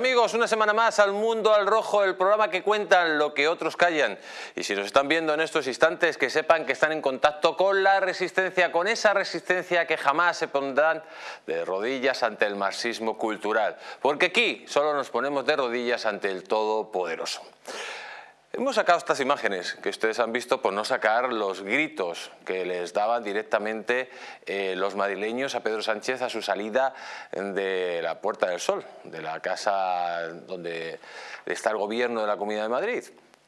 Amigos, una semana más al Mundo al Rojo, el programa que cuentan lo que otros callan. Y si nos están viendo en estos instantes, que sepan que están en contacto con la resistencia, con esa resistencia que jamás se pondrán de rodillas ante el marxismo cultural. Porque aquí solo nos ponemos de rodillas ante el Todopoderoso. Hemos sacado estas imágenes que ustedes han visto por no sacar los gritos que les daban directamente eh, los madrileños a Pedro Sánchez a su salida de la Puerta del Sol, de la casa donde está el gobierno de la Comunidad de Madrid.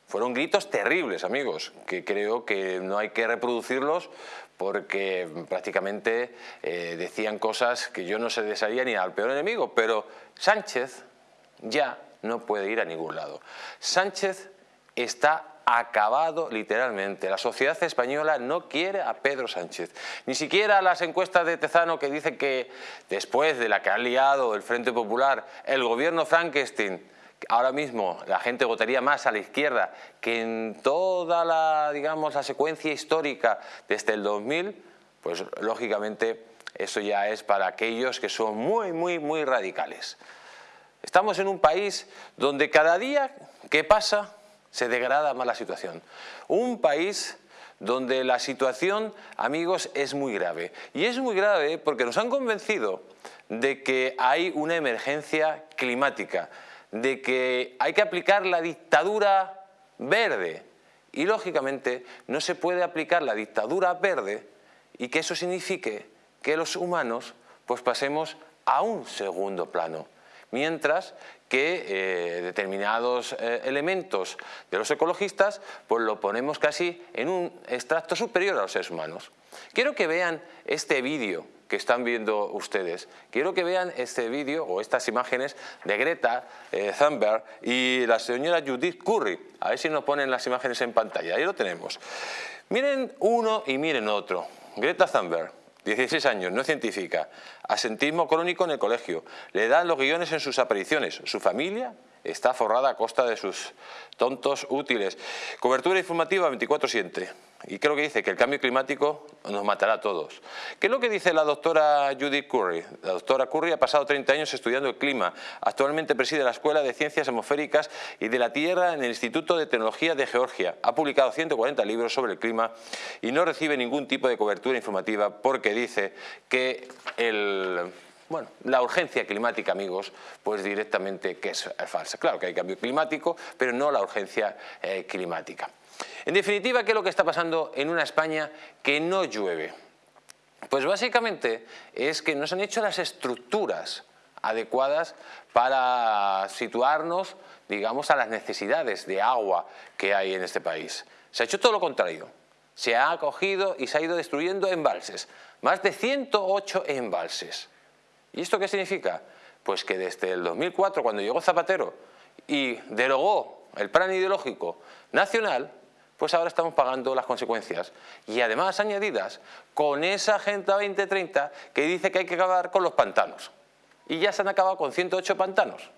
Fueron gritos terribles, amigos, que creo que no hay que reproducirlos porque prácticamente eh, decían cosas que yo no se desearía ni al peor enemigo, pero Sánchez ya no puede ir a ningún lado. Sánchez está acabado literalmente. La sociedad española no quiere a Pedro Sánchez. Ni siquiera las encuestas de Tezano que dicen que después de la que ha liado el Frente Popular, el gobierno Frankenstein, ahora mismo la gente votaría más a la izquierda que en toda la, digamos, la secuencia histórica desde el 2000, pues lógicamente eso ya es para aquellos que son muy, muy, muy radicales. Estamos en un país donde cada día que pasa se degrada más la situación. Un país donde la situación, amigos, es muy grave. Y es muy grave porque nos han convencido de que hay una emergencia climática, de que hay que aplicar la dictadura verde. Y lógicamente no se puede aplicar la dictadura verde y que eso signifique que los humanos pues pasemos a un segundo plano mientras que eh, determinados eh, elementos de los ecologistas pues lo ponemos casi en un extracto superior a los seres humanos. Quiero que vean este vídeo que están viendo ustedes. Quiero que vean este vídeo o estas imágenes de Greta eh, Thunberg y la señora Judith Curry. A ver si nos ponen las imágenes en pantalla. Ahí lo tenemos. Miren uno y miren otro. Greta Thunberg 16 años, no científica, asentismo crónico en el colegio, le dan los guiones en sus apariciones, su familia está forrada a costa de sus tontos útiles. Cobertura informativa 24-7. Y creo que dice que el cambio climático nos matará a todos. ¿Qué es lo que dice la doctora Judith Curry? La doctora Curry ha pasado 30 años estudiando el clima. Actualmente preside la Escuela de Ciencias Atmosféricas y de la Tierra en el Instituto de Tecnología de Georgia. Ha publicado 140 libros sobre el clima y no recibe ningún tipo de cobertura informativa porque dice que el bueno, la urgencia climática, amigos, pues directamente que es falsa. Claro que hay cambio climático, pero no la urgencia eh, climática. En definitiva, ¿qué es lo que está pasando en una España que no llueve? Pues básicamente es que no se han hecho las estructuras adecuadas para situarnos, digamos, a las necesidades de agua que hay en este país. Se ha hecho todo lo contrario. Se ha acogido y se ha ido destruyendo embalses. Más de 108 embalses. ¿Y esto qué significa? Pues que desde el 2004, cuando llegó Zapatero y derogó el plan ideológico nacional, pues ahora estamos pagando las consecuencias. Y además añadidas con esa Agenda 2030 que dice que hay que acabar con los pantanos. Y ya se han acabado con 108 pantanos.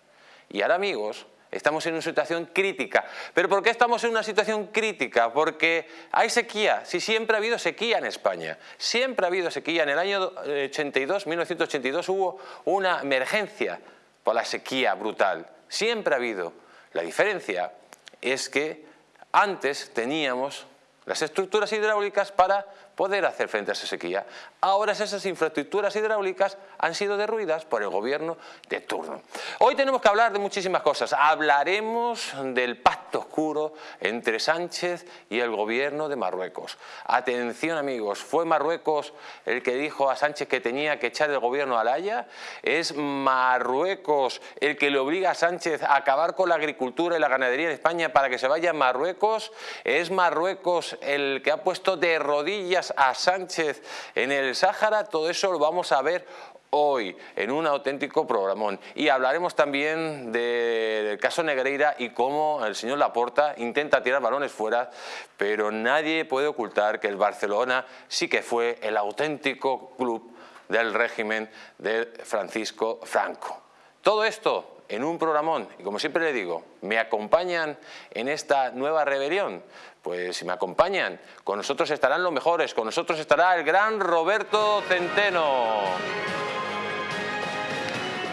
Y ahora, amigos, Estamos en una situación crítica. ¿Pero por qué estamos en una situación crítica? Porque hay sequía. Si siempre ha habido sequía en España. Siempre ha habido sequía. En el año 82, 1982 hubo una emergencia por la sequía brutal. Siempre ha habido. La diferencia es que antes teníamos las estructuras hidráulicas para poder hacer frente a esa sequía. Ahora esas infraestructuras hidráulicas han sido derruidas por el gobierno de turno. Hoy tenemos que hablar de muchísimas cosas. Hablaremos del pacto oscuro entre Sánchez y el gobierno de Marruecos. Atención amigos, ¿fue Marruecos el que dijo a Sánchez que tenía que echar el gobierno a la Haya? ¿Es Marruecos el que le obliga a Sánchez a acabar con la agricultura y la ganadería en España para que se vaya a Marruecos? ¿Es Marruecos el que ha puesto de rodillas a Sánchez en el Sáhara, todo eso lo vamos a ver hoy en un auténtico programón. Y hablaremos también del caso Negreira y cómo el señor Laporta intenta tirar balones fuera, pero nadie puede ocultar que el Barcelona sí que fue el auténtico club del régimen de Francisco Franco. Todo esto en un programón, y como siempre le digo, ¿me acompañan en esta nueva rebelión? Pues si me acompañan, con nosotros estarán los mejores, con nosotros estará el gran Roberto Centeno.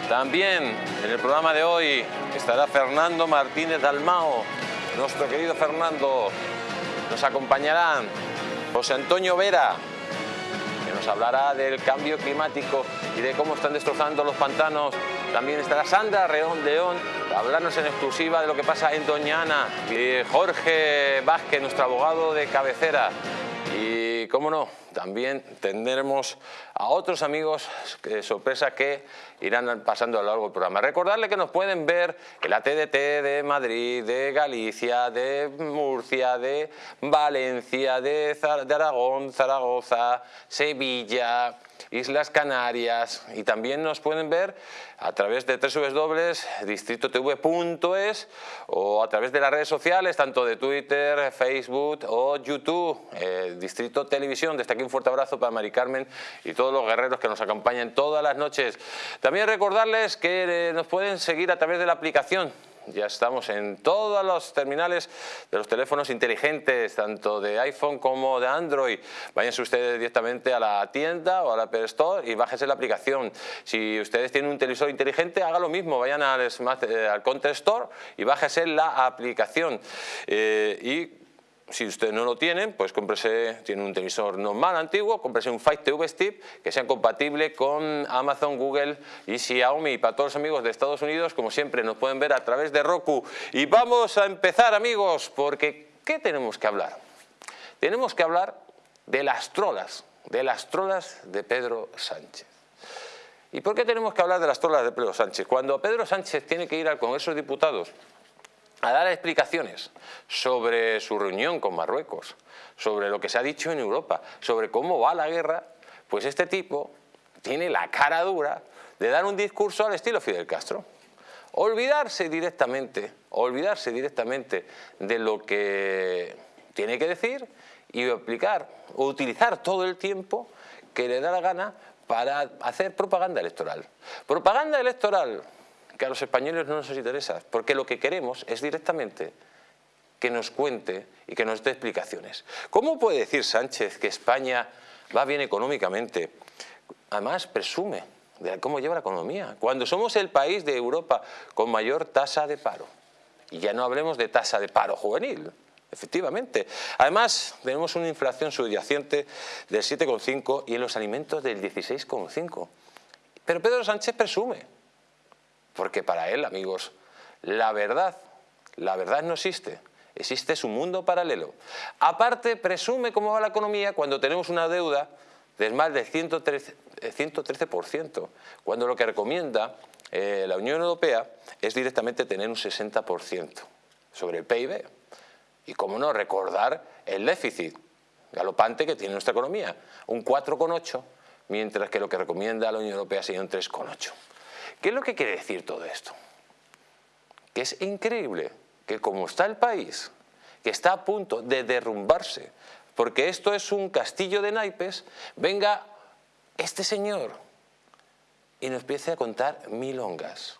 También en el programa de hoy estará Fernando Martínez Dalmao, nuestro querido Fernando. Nos acompañarán José Antonio Vera, nos hablará del cambio climático y de cómo están destrozando los pantanos. También estará Sandra Reón León, para hablarnos en exclusiva de lo que pasa en Doñana. Y Jorge Vázquez, nuestro abogado de cabecera. Y, cómo no, también tendremos a otros amigos de sorpresa que irán pasando a lo largo del programa. Recordarle que nos pueden ver en la TDT de Madrid, de Galicia, de Murcia, de Valencia, de, de Aragón, Zaragoza, Sevilla, Islas Canarias y también nos pueden ver a través de www.distritotv.es o a través de las redes sociales, tanto de Twitter, Facebook o YouTube, eh, Distrito Televisión. Desde aquí un fuerte abrazo para Mari Carmen y todos los guerreros que nos acompañan todas las noches. También recordarles que eh, nos pueden seguir a través de la aplicación ya estamos en todos los terminales de los teléfonos inteligentes, tanto de iPhone como de Android. Váyanse ustedes directamente a la tienda o a la Store y bájense la aplicación. Si ustedes tienen un televisor inteligente, haga lo mismo, vayan al, eh, al Counter Store y bájense la aplicación. Eh, si ustedes no lo tienen, pues cómprese, tiene un televisor normal, antiguo, cómprese un Fight TV Stick que sea compatible con Amazon, Google y Xiaomi. Para todos los amigos de Estados Unidos, como siempre, nos pueden ver a través de Roku. Y vamos a empezar, amigos, porque ¿qué tenemos que hablar? Tenemos que hablar de las trolas, de las trolas de Pedro Sánchez. ¿Y por qué tenemos que hablar de las trolas de Pedro Sánchez? Cuando Pedro Sánchez tiene que ir al Congreso de Diputados a dar explicaciones sobre su reunión con Marruecos, sobre lo que se ha dicho en Europa, sobre cómo va la guerra, pues este tipo tiene la cara dura de dar un discurso al estilo Fidel Castro. Olvidarse directamente, olvidarse directamente de lo que tiene que decir y aplicar o utilizar todo el tiempo que le da la gana para hacer propaganda electoral. Propaganda electoral que a los españoles no nos interesa, porque lo que queremos es directamente que nos cuente y que nos dé explicaciones. ¿Cómo puede decir Sánchez que España va bien económicamente? Además, presume de cómo lleva la economía, cuando somos el país de Europa con mayor tasa de paro. Y ya no hablemos de tasa de paro juvenil, efectivamente. Además, tenemos una inflación subyacente del 7,5 y en los alimentos del 16,5. Pero Pedro Sánchez presume porque para él, amigos, la verdad, la verdad no existe. Existe su mundo paralelo. Aparte, presume cómo va la economía cuando tenemos una deuda del más del 113%, 113% cuando lo que recomienda eh, la Unión Europea es directamente tener un 60% sobre el PIB. Y cómo no, recordar el déficit galopante que tiene nuestra economía, un 4,8, mientras que lo que recomienda la Unión Europea sería un 3,8. ¿Qué es lo que quiere decir todo esto? Que es increíble que como está el país, que está a punto de derrumbarse, porque esto es un castillo de naipes, venga este señor y nos empiece a contar milongas.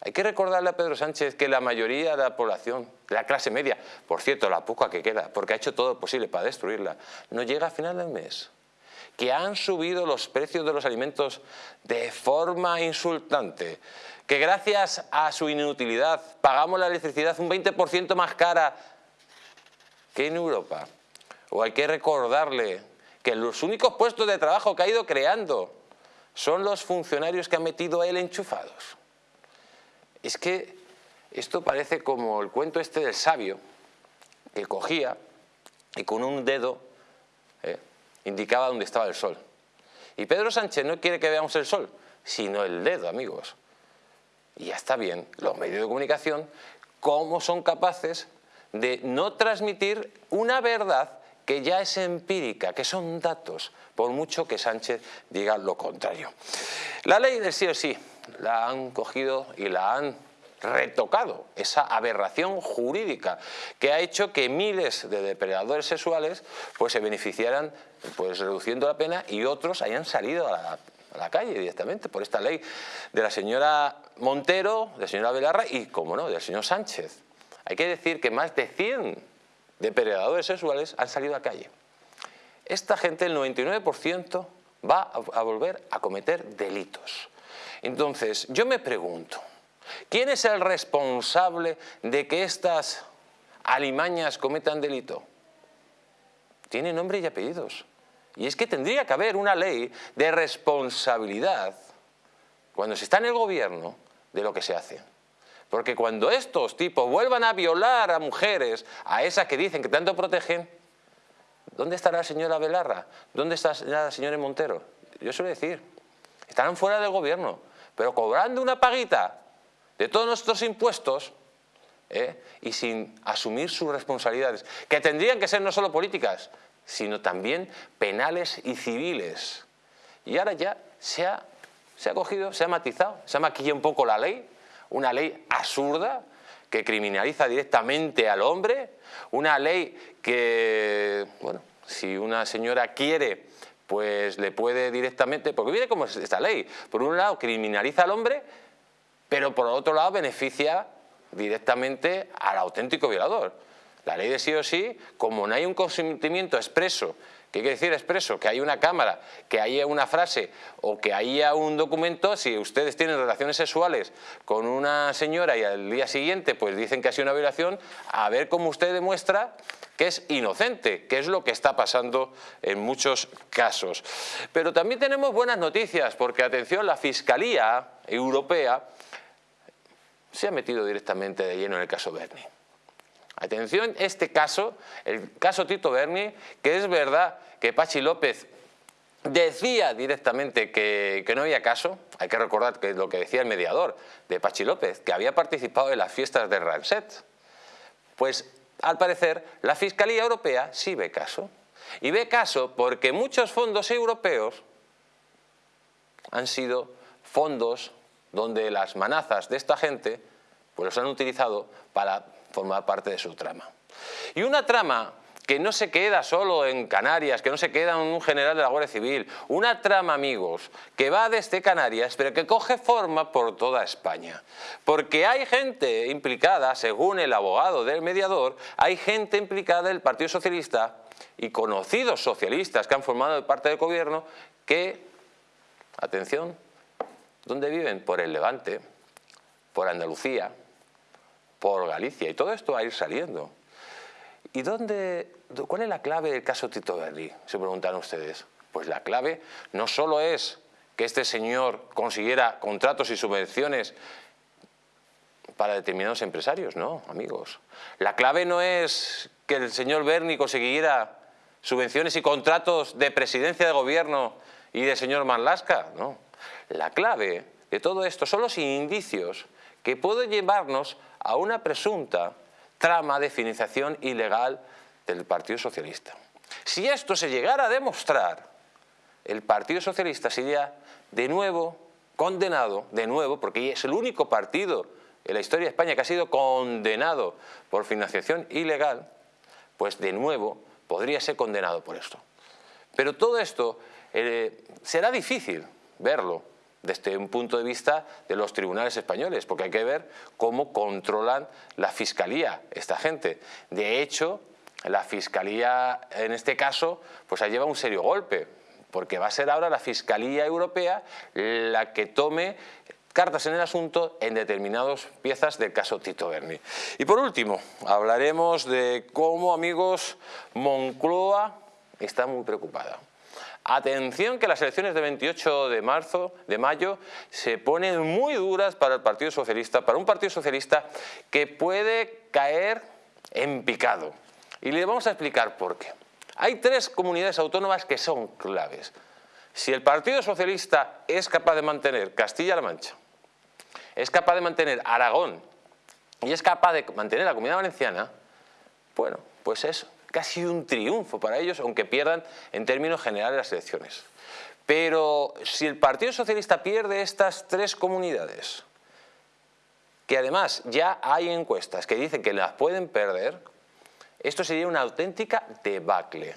Hay que recordarle a Pedro Sánchez que la mayoría de la población, la clase media, por cierto, la poca que queda, porque ha hecho todo lo posible para destruirla, no llega a final del mes que han subido los precios de los alimentos de forma insultante, que gracias a su inutilidad pagamos la electricidad un 20% más cara que en Europa. O hay que recordarle que los únicos puestos de trabajo que ha ido creando son los funcionarios que ha metido él enchufados. Es que esto parece como el cuento este del sabio que cogía y con un dedo indicaba dónde estaba el sol. Y Pedro Sánchez no quiere que veamos el sol, sino el dedo, amigos. Y ya está bien, los medios de comunicación, cómo son capaces de no transmitir una verdad que ya es empírica, que son datos, por mucho que Sánchez diga lo contrario. La ley del sí o sí la han cogido y la han retocado esa aberración jurídica que ha hecho que miles de depredadores sexuales pues, se beneficiaran pues, reduciendo la pena y otros hayan salido a la, calle directamente por esta ley de la señora Montero, de la señora Belarra y, como no, del señor Sánchez. Hay que decir que más de 100 depredadores sexuales han salido a la calle. Esta gente, el 99%, va a volver a cometer delitos. Entonces, yo me pregunto, ¿quién es el responsable de que estas alimañas cometan delito? Tiene nombre y apellidos. Y es que tendría que haber una ley de responsabilidad cuando se está en el gobierno de lo que se hace. Porque cuando estos tipos vuelvan a violar a mujeres, a esas que dicen que tanto protegen, ¿dónde estará la señora Belarra? ¿Dónde está la señora Montero? Yo suelo decir, estarán fuera del gobierno, pero cobrando una paguita de todos nuestros impuestos ¿eh? y sin asumir sus responsabilidades, que tendrían que ser no solo políticas, sino también penales y civiles. Y ahora ya se ha, se ha cogido, se ha matizado, se ha maquillado un poco la ley, una ley absurda que criminaliza directamente al hombre, una ley que, bueno, si una señora quiere, pues le puede directamente, porque viene como esta ley, por un lado criminaliza al hombre, pero por otro lado beneficia directamente al auténtico violador. La ley de sí o sí, como no hay un consentimiento expreso ¿Qué quiere decir expreso? Que hay una cámara, que haya una frase o que haya un documento, si ustedes tienen relaciones sexuales con una señora y al día siguiente pues dicen que ha sido una violación, a ver cómo usted demuestra que es inocente, que es lo que está pasando en muchos casos. Pero también tenemos buenas noticias, porque atención, la Fiscalía Europea se ha metido directamente de lleno en el caso Berni. Atención, este caso, el caso Tito Berni, que es verdad que Pachi López decía directamente que, no había caso, hay que recordar que lo que decía el mediador de Pachi López, que había participado en las fiestas de Ranset. Pues al parecer la Fiscalía Europea sí ve caso. Y ve caso porque muchos fondos europeos han sido fondos donde las manazas de esta gente pues los han utilizado para formar parte de su trama. Y una trama que no se queda solo en Canarias, que no se queda en un general de la Guardia Civil, una trama, amigos, que va desde Canarias, pero que coge forma por toda España. Porque hay gente implicada, según el abogado del mediador, hay gente implicada del Partido Socialista y conocidos socialistas que han formado parte del gobierno que, atención, ¿dónde viven? Por el Levante, por Andalucía, por Galicia y todo esto va a ir saliendo. ¿Y dónde, cuál es la clave del caso Tito Berri? Se preguntan ustedes. Pues la clave no solo es que este señor consiguiera contratos y subvenciones para determinados empresarios, no, amigos. La clave no es que el señor Berni consiguiera subvenciones y contratos de presidencia de gobierno y de señor Manlasca, no. La clave de todo esto son los indicios que pueden llevarnos a una presunta trama de financiación ilegal del Partido Socialista. Si esto se llegara a demostrar, el Partido Socialista sería de nuevo condenado, de nuevo, porque es el único partido en la historia de España que ha sido condenado por financiación ilegal, pues de nuevo podría ser condenado por esto. Pero todo esto eh, será difícil verlo, desde un punto de vista de los tribunales españoles, porque hay que ver cómo controlan la fiscalía esta gente. De hecho, la fiscalía en este caso pues ha llevado un serio golpe, porque va a ser ahora la fiscalía europea la que tome cartas en el asunto en determinadas piezas del caso Tito Berni. Y por último, hablaremos de cómo, amigos, Moncloa está muy preocupada. Atención que las elecciones de 28 de marzo, de mayo, se ponen muy duras para el Partido Socialista, para un Partido Socialista que puede caer en picado. Y le vamos a explicar por qué. Hay tres comunidades autónomas que son claves. Si el Partido Socialista es capaz de mantener Castilla-La Mancha, es capaz de mantener Aragón y es capaz de mantener la Comunidad Valenciana, bueno, pues es casi un triunfo para ellos, aunque pierdan en términos generales las elecciones. Pero si el Partido Socialista pierde estas tres comunidades, que además ya hay encuestas que dicen que las pueden perder, esto sería una auténtica debacle.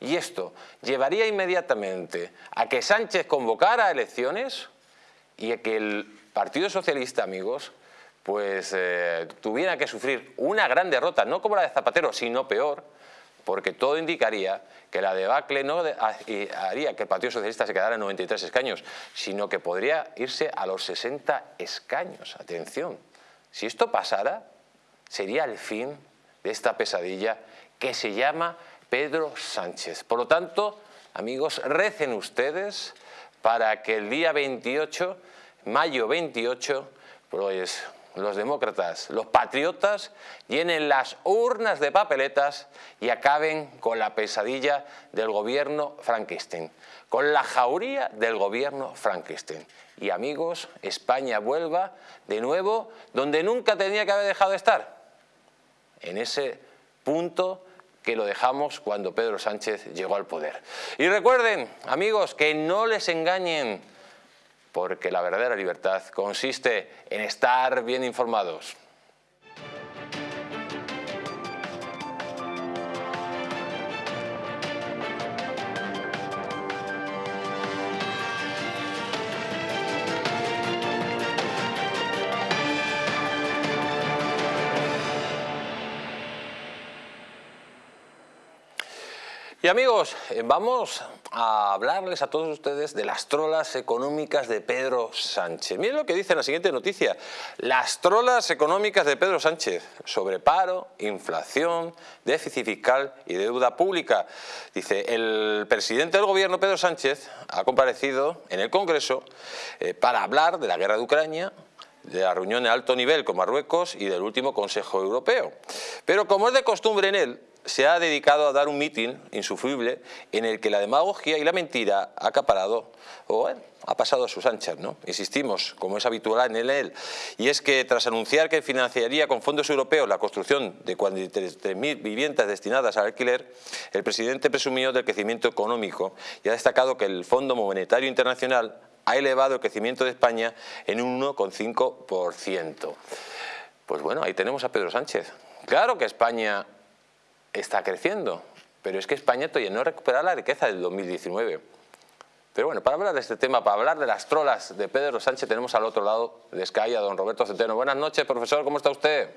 Y esto llevaría inmediatamente a que Sánchez convocara elecciones y a que el Partido Socialista, amigos, pues eh, tuviera que sufrir una gran derrota, no como la de Zapatero, sino peor, porque todo indicaría que la debacle no haría que el Partido Socialista se quedara en 93 escaños, sino que podría irse a los 60 escaños. Atención, si esto pasara, sería el fin de esta pesadilla que se llama Pedro Sánchez. Por lo tanto, amigos, recen ustedes para que el día 28, mayo 28, pues los demócratas, los patriotas, llenen las urnas de papeletas y acaben con la pesadilla del gobierno Frankenstein, con la jauría del gobierno Frankenstein. Y amigos, España vuelva de nuevo donde nunca tenía que haber dejado de estar, en ese punto que lo dejamos cuando Pedro Sánchez llegó al poder. Y recuerden, amigos, que no les engañen porque la verdadera libertad consiste en estar bien informados. Y amigos, eh, vamos a hablarles a todos ustedes de las trolas económicas de Pedro Sánchez. Miren lo que dice la siguiente noticia. Las trolas económicas de Pedro Sánchez sobre paro, inflación, déficit fiscal y deuda pública. Dice, el presidente del gobierno, Pedro Sánchez, ha comparecido en el Congreso eh, para hablar de la guerra de Ucrania, de la reunión de alto nivel con Marruecos y del último Consejo Europeo. Pero como es de costumbre en él, se ha dedicado a dar un mitin insufrible en el que la demagogia y la mentira ha acaparado o ha pasado a sus anchas, ¿no? Insistimos, como es habitual en él, y es que tras anunciar que financiaría con fondos europeos la construcción de 43.000 viviendas destinadas al alquiler, el presidente presumió del crecimiento económico y ha destacado que el Fondo Monetario Internacional ha elevado el crecimiento de España en un 1,5%. Pues bueno, ahí tenemos a Pedro Sánchez. Claro que España está creciendo, pero es que España todavía no ha recuperado la riqueza del 2019. Pero bueno, para hablar de este tema, para hablar de las trolas de Pedro Sánchez, tenemos al otro lado de Sky a don Roberto Centeno. Buenas noches, profesor, ¿cómo está usted?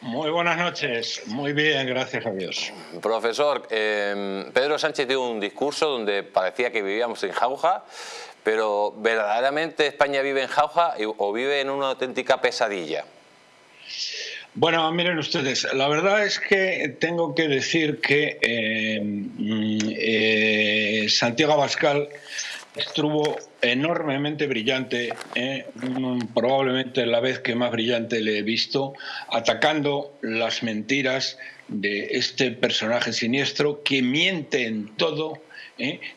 Muy buenas noches, muy bien, gracias a Dios. Profesor, em, Pedro Sánchez dio un discurso donde parecía que vivíamos en jauja, pero ¿verdaderamente España vive en jauja o vive en una auténtica pesadilla? Bueno, miren ustedes, la verdad es que tengo que decir que eh, mm, eh, Santiago Abascal estuvo enormemente brillante, eh, mm, probablemente la vez que más brillante le he visto, atacando las mentiras de este personaje siniestro que miente en todo,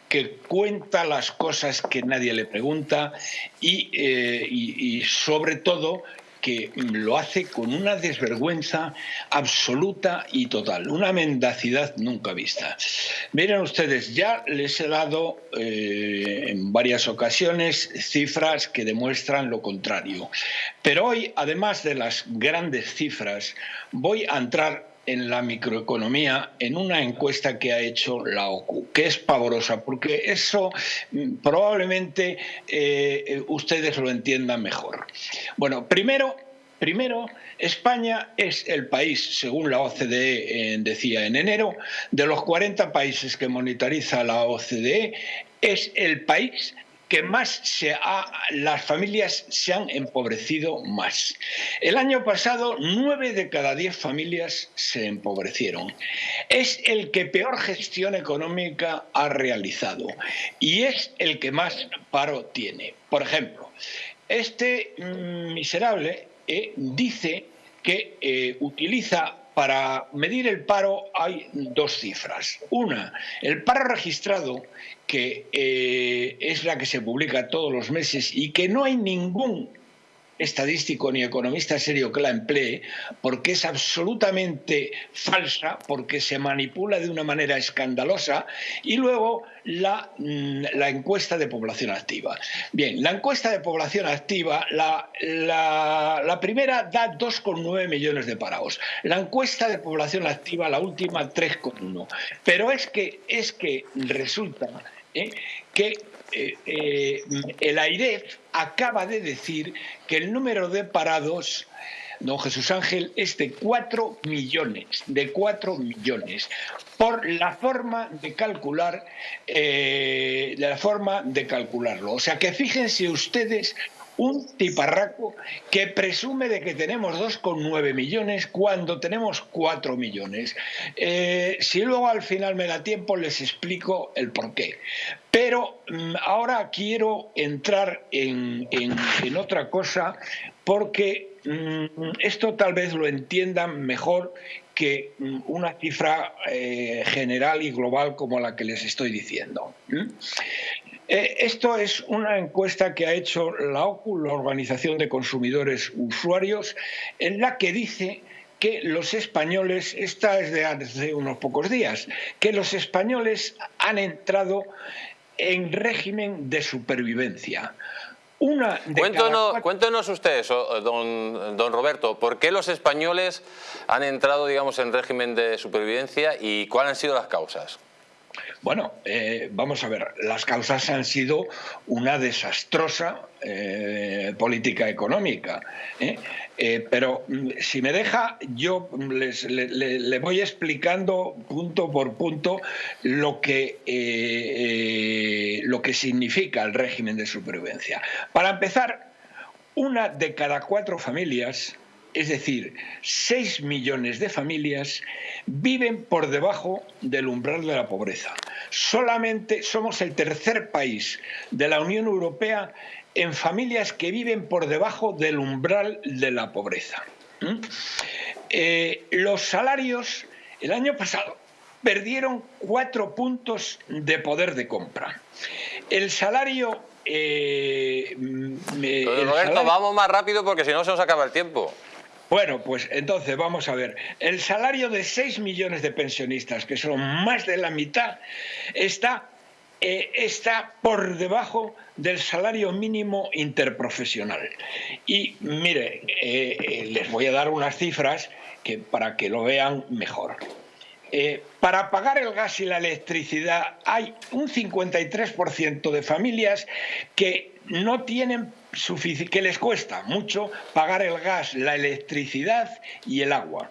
que cuenta las cosas que nadie le pregunta y sobre todo que lo hace con una desvergüenza absoluta y total, una mendacidad nunca vista. Miren ustedes, ya les he dado eh, en varias ocasiones cifras que demuestran lo contrario, pero hoy, además de las grandes cifras, voy a entrar en la microeconomía en una encuesta que ha hecho la OCU, que es pavorosa, porque eso mm, probablemente eh, ustedes lo entiendan mejor. Bueno, primero, primero, España es el país, según la OCDE eh, decía en enero, de los 40 países que monitoriza la OCDE, es el país que más se ha, las familias se han empobrecido más. El año pasado, nueve de cada diez familias se empobrecieron. Es el que peor gestión económica ha realizado y es el que más paro tiene. Por ejemplo, este mm, miserable eh, dice que eh, utiliza para medir el paro hay dos cifras. Una, el paro registrado, que eh, es la que se publica todos los meses y que no hay ningún estadístico ni economista serio que la emplee, porque es absolutamente falsa, porque se manipula de una manera escandalosa, y luego la, mm, la encuesta de población activa. Bien, la encuesta de población activa, la, la, primera da 2,9 millones de parados, la encuesta de población activa, la última, 3,1. Pero es que, es que resulta ¿eh? que eh, eh, el AIREF acaba de decir que el número de parados, don Jesús Ángel, es de 4 millones, de 4 millones. por la forma de calcular, eh, la forma de calcularlo. O sea que fíjense ustedes un tiparraco que presume de que tenemos 2,9 millones cuando tenemos 4 millones. Eh, si luego al final me da tiempo les explico el porqué. Pero mm, ahora quiero entrar en, otra cosa porque mm, esto tal vez lo entiendan mejor que mm, una cifra eh, general y global como la que les estoy diciendo. Eh, esto es una encuesta que ha hecho la OCU, la Organización de Consumidores Usuarios, en la que dice que los españoles, esta es de hace unos pocos días, que los españoles han entrado en régimen de supervivencia. Una cuéntenos, ustedes, don, don Roberto, ¿por qué los españoles han entrado digamos, en régimen de supervivencia y cuáles han sido las causas? Bueno, eh, vamos a ver, las causas han sido una desastrosa eh, política económica. ¿eh? pero mm, si me deja, yo les, le, voy explicando punto por punto lo que, lo que significa el régimen de supervivencia. Para empezar, una de cada cuatro familias es decir, 6 millones de familias viven por debajo del umbral de la pobreza. Solamente somos el tercer país de la Unión Europea en familias que viven por debajo del umbral de la pobreza. ¿Mm? Eh, los salarios el año pasado perdieron cuatro puntos de poder de compra. El salario... Eh, Roberto, vamos más rápido porque si no se nos acaba el tiempo. Bueno, pues entonces vamos a ver. El salario de 6 millones de pensionistas, que son más de la mitad, está, eh, está por debajo del salario mínimo interprofesional. Y mire, eh, eh, les voy a dar unas cifras que, para que lo vean mejor. Para pagar el gas y la electricidad hay un 53% de familias que no tienen que les cuesta mucho pagar el gas, la electricidad y el agua.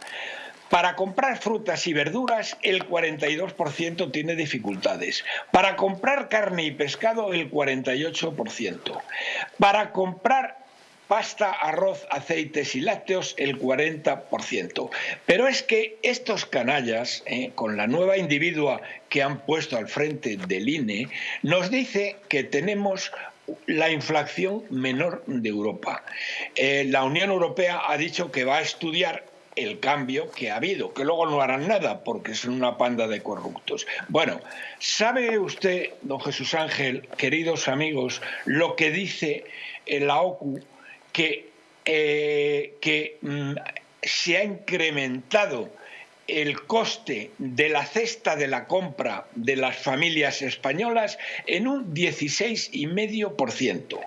Para comprar frutas y verduras, el 42% tiene dificultades. Para comprar carne y pescado, el 48%. Para comprar pasta, arroz, aceites y lácteos el 40%. Pero es que estos canallas, eh, con la nueva individua que han puesto al frente del INE, nos dice que tenemos la inflación menor de Europa. Eh, la Unión Europea ha dicho que va a estudiar el cambio que ha habido, que luego no harán nada porque son una panda de corruptos. Bueno, ¿sabe usted, don Jesús Ángel, queridos amigos, lo que dice la OCU, que, eh, mm, se ha incrementado el coste de la cesta de la compra de las familias españolas en un 16,5%.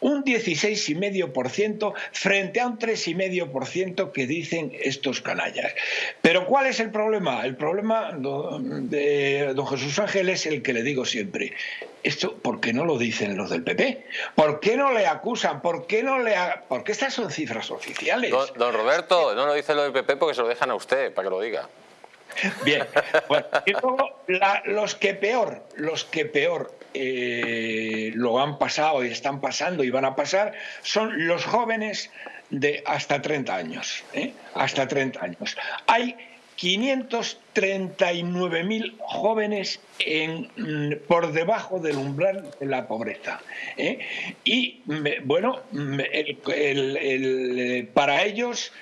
Un 16,5% frente a un 3,5% que dicen estos canallas. Pero ¿cuál es el problema? El problema de don Jesús Ángel es el que le digo siempre. Esto, ¿por qué no lo dicen los del PP? ¿Por qué no le acusan? ¿Por qué no le Porque estas son cifras oficiales. Don, Roberto, no lo dice lo del PP porque se lo dejan a usted para que lo diga. Bien, y luego los que peor, los que peor eh, lo han pasado y están pasando y van a pasar son los jóvenes de hasta 30 años. ¿eh? Hasta 30 años. Hay 539.000 jóvenes en, por debajo del umbral de la pobreza. ¿eh? Y bueno, para ellos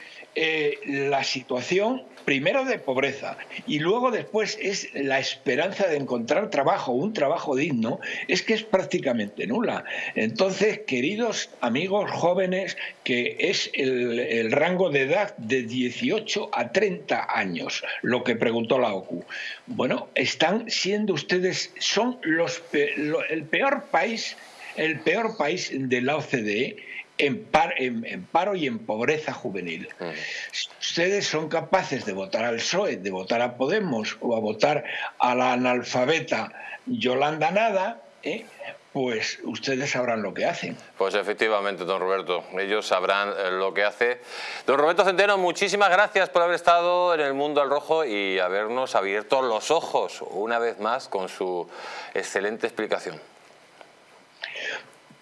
la situación primero de pobreza y luego después es la esperanza de encontrar trabajo, un trabajo digno, es que es prácticamente nula. Entonces, queridos amigos jóvenes, que es el, rango de edad de 18 a 30 años, lo que preguntó la OCU. Bueno, están siendo ustedes, son los, el peor país, el peor país de la OCDE en, paro y en pobreza juvenil. Si ustedes son capaces de votar al PSOE, de votar a Podemos o a votar a la analfabeta Yolanda Nada, ¿eh? pues ustedes sabrán lo que hacen. Pues efectivamente, don Roberto, ellos sabrán eh, lo que hace. Don Roberto Centeno, muchísimas gracias por haber estado en el Mundo al Rojo y habernos abierto los ojos una vez más con su excelente explicación.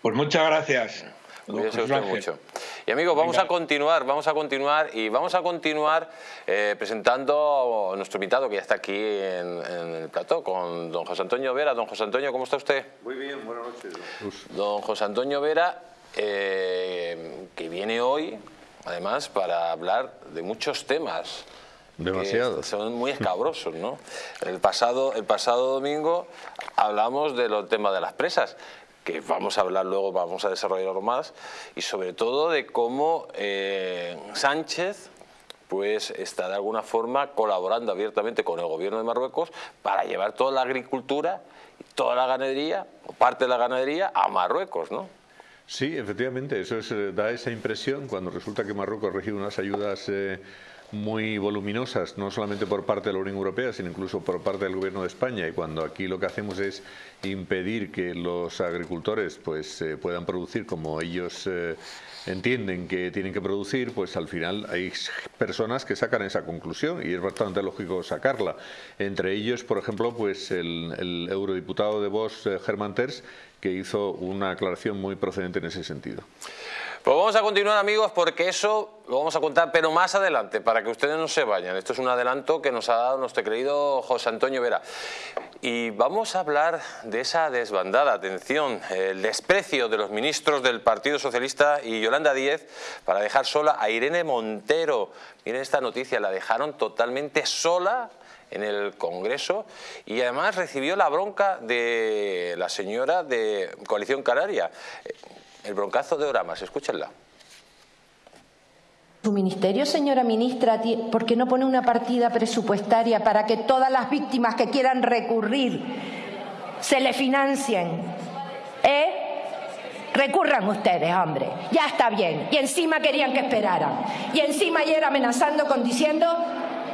Pues muchas gracias. Usted mucho. Y amigos, vamos a continuar, vamos a continuar y vamos a continuar eh, presentando a nuestro invitado que ya está aquí en, el plató con don José Antonio Vera. Don José Antonio, ¿cómo está usted? Muy bien, buenas noches. Don José Antonio Vera, eh, que viene hoy, además, para hablar de muchos temas. Demasiados. Son muy escabrosos, ¿no? El pasado, el pasado domingo hablamos de los temas de las presas que vamos a hablar luego, vamos a desarrollarlo más, y sobre todo de cómo eh, Sánchez pues está de alguna forma colaborando abiertamente con el gobierno de Marruecos para llevar toda la agricultura, toda la ganadería, o parte de la ganadería, a Marruecos, ¿no? Sí, efectivamente, eso da esa impresión cuando resulta que Marruecos recibe unas ayudas... Eh, muy voluminosas, no solamente por parte de la Unión Europea, sino incluso por parte del Gobierno de España. Y cuando aquí lo que hacemos es impedir que los agricultores pues, eh, puedan producir como ellos eh, entienden que tienen que producir, pues al final hay personas que sacan esa conclusión y es bastante lógico sacarla. Entre ellos, por ejemplo, pues el, eurodiputado de Vox, eh, Germán Terz, que hizo una aclaración muy procedente en ese sentido. Pues vamos a continuar amigos porque eso lo vamos a contar pero más adelante para que ustedes no se vayan. Esto es un adelanto que nos ha dado nuestro querido José Antonio Vera. Y vamos a hablar de esa desbandada, atención, el desprecio de los ministros del Partido Socialista y Yolanda Díez para dejar sola a Irene Montero. Miren esta noticia, la dejaron totalmente sola en el Congreso y además recibió la bronca de la señora de Coalición Canaria el broncazo de Oramas, escúchenla. Su ministerio, señora ministra, ¿por qué no pone una partida presupuestaria para que todas las víctimas que quieran recurrir se le financien? ¿Eh? Recurran ustedes, hombre. Ya está bien. Y encima querían que esperaran. Y encima ayer amenazando con diciendo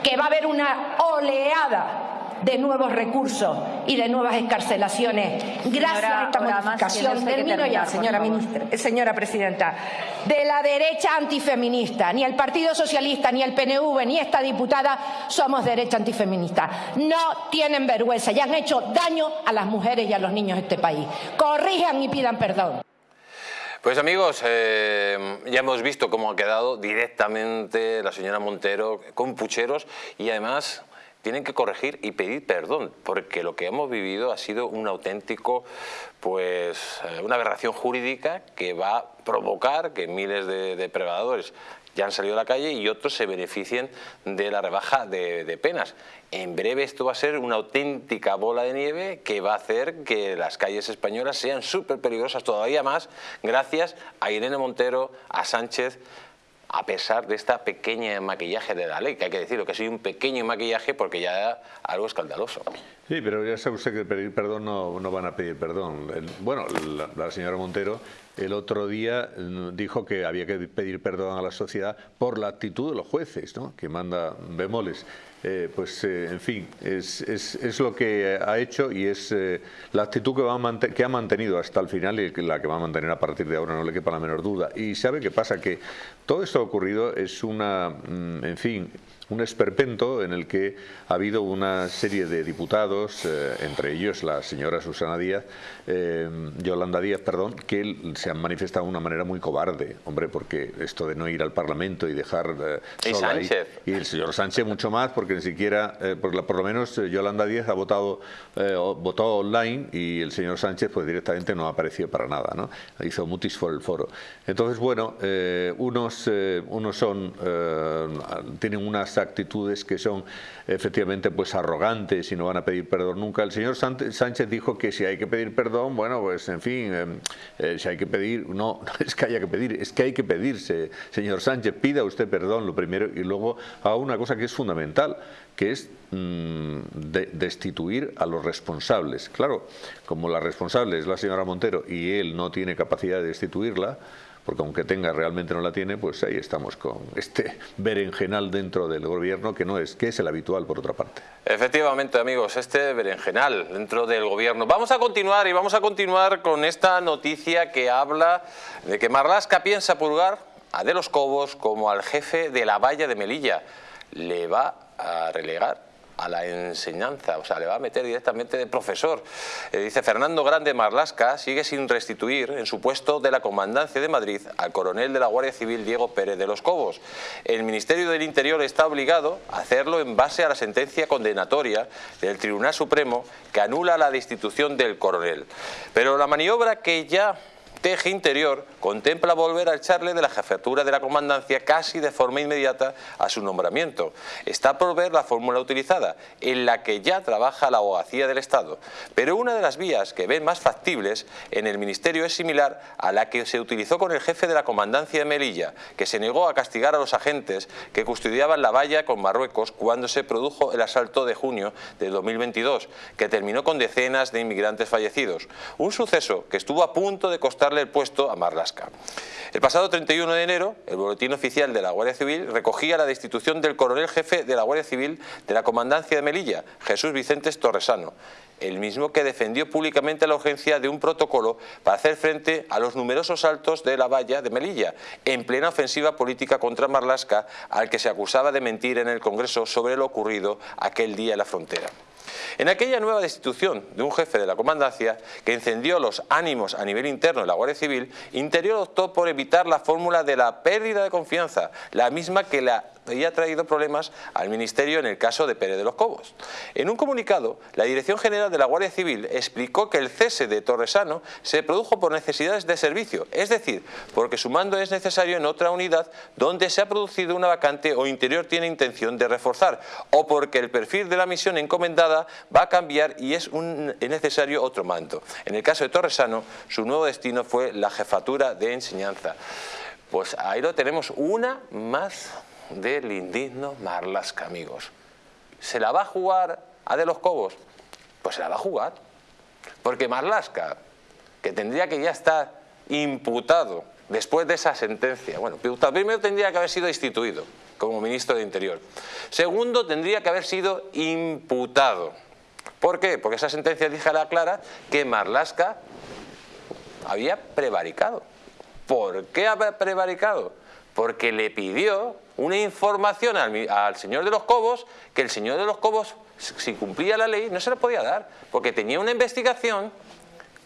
que va a haber una oleada de nuevos recursos y de nuevas escarcelaciones gracias a esta modificación, termino ya, señora, ministra, señora presidenta, de la derecha antifeminista. Ni el Partido Socialista, ni el PNV, ni esta diputada somos derecha antifeminista. No tienen vergüenza y han hecho daño a las mujeres y a los niños de este país. Corrijan y pidan perdón. Pues amigos, eh, ya hemos visto cómo ha quedado directamente la señora Montero con pucheros y además tienen que corregir y pedir perdón, porque lo que hemos vivido ha sido un auténtico, pues, eh, una aberración jurídica que va a provocar que miles de depredadores ya han salido a la calle y otros se beneficien de la rebaja de, de, penas. En breve esto va a ser una auténtica bola de nieve que va a hacer que las calles españolas sean súper peligrosas todavía más gracias a Irene Montero, a Sánchez, a pesar de esta pequeña maquillaje de la ley, que hay que decirlo, que soy un pequeño maquillaje porque ya algo escandaloso. Sí, pero ya sabe usted que pedir perdón no, no van a pedir perdón. bueno, la, señora Montero el otro día mm, dijo que había que pedir perdón a la sociedad por la actitud de los jueces, ¿no? que manda bemoles. Eh, pues eh, en fin, es, es, lo que ha hecho y es eh, la actitud que, va que ha mantenido hasta el final y la que va a mantener a partir de ahora, no le quepa la menor duda. Y sabe qué pasa, que todo esto ha ocurrido es una, mm, en fin, un esperpento en el que ha habido una serie de diputados, eh, entre ellos la señora Susana Díaz, eh, Yolanda Díaz, perdón, que se han manifestado de una manera muy cobarde, hombre, porque esto de no ir al Parlamento y dejar eh, ¿Y Sánchez? y el señor Sánchez mucho más, porque ni siquiera, por, lo menos Yolanda Díaz ha votado, votó online y el señor Sánchez pues directamente no ha aparecido para nada, ¿no? Hizo mutis por el foro. Entonces, bueno, unos, unos son, tienen unas actitudes que son efectivamente pues arrogantes y no van a pedir perdón nunca. El señor Sánchez dijo que si hay que pedir perdón, bueno, pues en fin, em, eh, si hay que pedir, no, es que haya que pedir, es que hay que pedirse. Señor Sánchez, pida usted perdón lo primero y luego a una cosa que es fundamental, que es mm, destituir a los responsables. Claro, como la responsable es la señora Montero y él no tiene capacidad de destituirla, porque aunque tenga realmente no la tiene, pues ahí estamos con este berenjenal dentro del gobierno que no es, que es el habitual por otra parte. Efectivamente amigos, este berenjenal dentro del gobierno. Vamos a continuar y vamos a continuar con esta noticia que habla de que Marlasca piensa purgar a De los Cobos como al jefe de la valla de Melilla. Le va a relegar a la enseñanza, o sea, le va a meter directamente de profesor. Eh, dice Fernando Grande Marlasca sigue sin restituir en su puesto de la Comandancia de Madrid al coronel de la Guardia Civil Diego Pérez de los Cobos. El Ministerio del Interior está obligado a hacerlo en base a la sentencia condenatoria del Tribunal Supremo que anula la destitución del coronel. Pero la maniobra que ya Teje Interior contempla volver a echarle de la jefatura de la comandancia casi de forma inmediata a su nombramiento. Está por ver la fórmula utilizada, en la que ya trabaja la abogacía del Estado. Pero una de las vías que ven más factibles en el Ministerio es similar a la que se utilizó con el jefe de la comandancia de Melilla, que se negó a castigar a los agentes que custodiaban la valla con Marruecos cuando se produjo el asalto de junio de 2022, que terminó con decenas de inmigrantes fallecidos. Un suceso que estuvo a punto de costar el puesto a Marlasca. El pasado 31 de enero, el boletín oficial de la Guardia Civil recogía la destitución del coronel jefe de la Guardia Civil de la Comandancia de Melilla, Jesús Vicente Torresano, el mismo que defendió públicamente la urgencia de un protocolo para hacer frente a los numerosos saltos de la valla de Melilla, en plena ofensiva política contra Marlasca, al que se acusaba de mentir en el Congreso sobre lo ocurrido aquel día en la frontera. En aquella nueva destitución de un jefe de la comandancia que encendió los ánimos a nivel interno de la Guardia Civil, Interior optó por evitar la fórmula de la pérdida de confianza, la misma que la había traído problemas al Ministerio en el caso de Pérez de los Cobos. En un comunicado, la Dirección General de la Guardia Civil explicó que el cese de Torresano se produjo por necesidades de servicio, es decir, porque su mando es necesario en otra unidad donde se ha producido una vacante o Interior tiene intención de reforzar, o porque el perfil de la misión encomendada va a cambiar y es, un, necesario otro mando. En el caso de Torresano, su nuevo destino fue la jefatura de enseñanza. Pues ahí lo tenemos, una más del indigno Marlasca, amigos. ¿Se la va a jugar a De los Cobos? Pues se la va a jugar. Porque Marlasca, que tendría que ya estar imputado después de esa sentencia, bueno, primero tendría que haber sido instituido como ministro de Interior. Segundo, tendría que haber sido imputado. ¿Por qué? Porque esa sentencia la clara que Marlasca había prevaricado. ¿Por qué había prevaricado? Porque le pidió una información al, señor de los Cobos que el señor de los Cobos, si cumplía la ley, no se le podía dar, porque tenía una investigación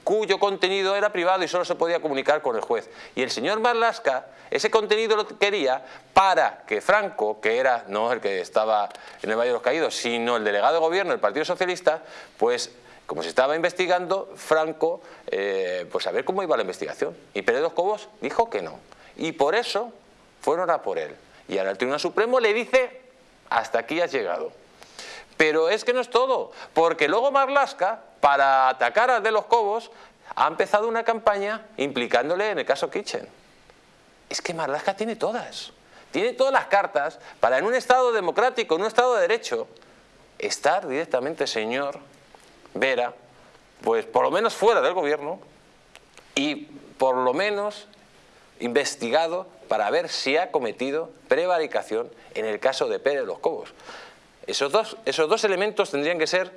cuyo contenido era privado y solo se podía comunicar con el juez. Y el señor Marlasca ese contenido lo quería para que Franco, que era no el que estaba en el Valle de los Caídos, sino el delegado de gobierno del Partido Socialista, pues como se estaba investigando, Franco, eh, pues a ver cómo iba la investigación. Y Pérez de los Cobos dijo que no. Y por eso fueron a por él. Y ahora el Tribunal Supremo le dice, hasta aquí has llegado. Pero es que no es todo, porque luego Marlasca, para atacar a De los Cobos, ha empezado una campaña implicándole en el caso Kitchen. Es que Marlasca tiene todas, tiene todas las cartas para en un Estado democrático, en un Estado de Derecho, estar directamente, señor Vera, pues por lo menos fuera del gobierno y por lo menos investigado para ver si ha cometido prevaricación en el caso de Pérez de los Cobos. Esos dos, esos dos elementos tendrían que ser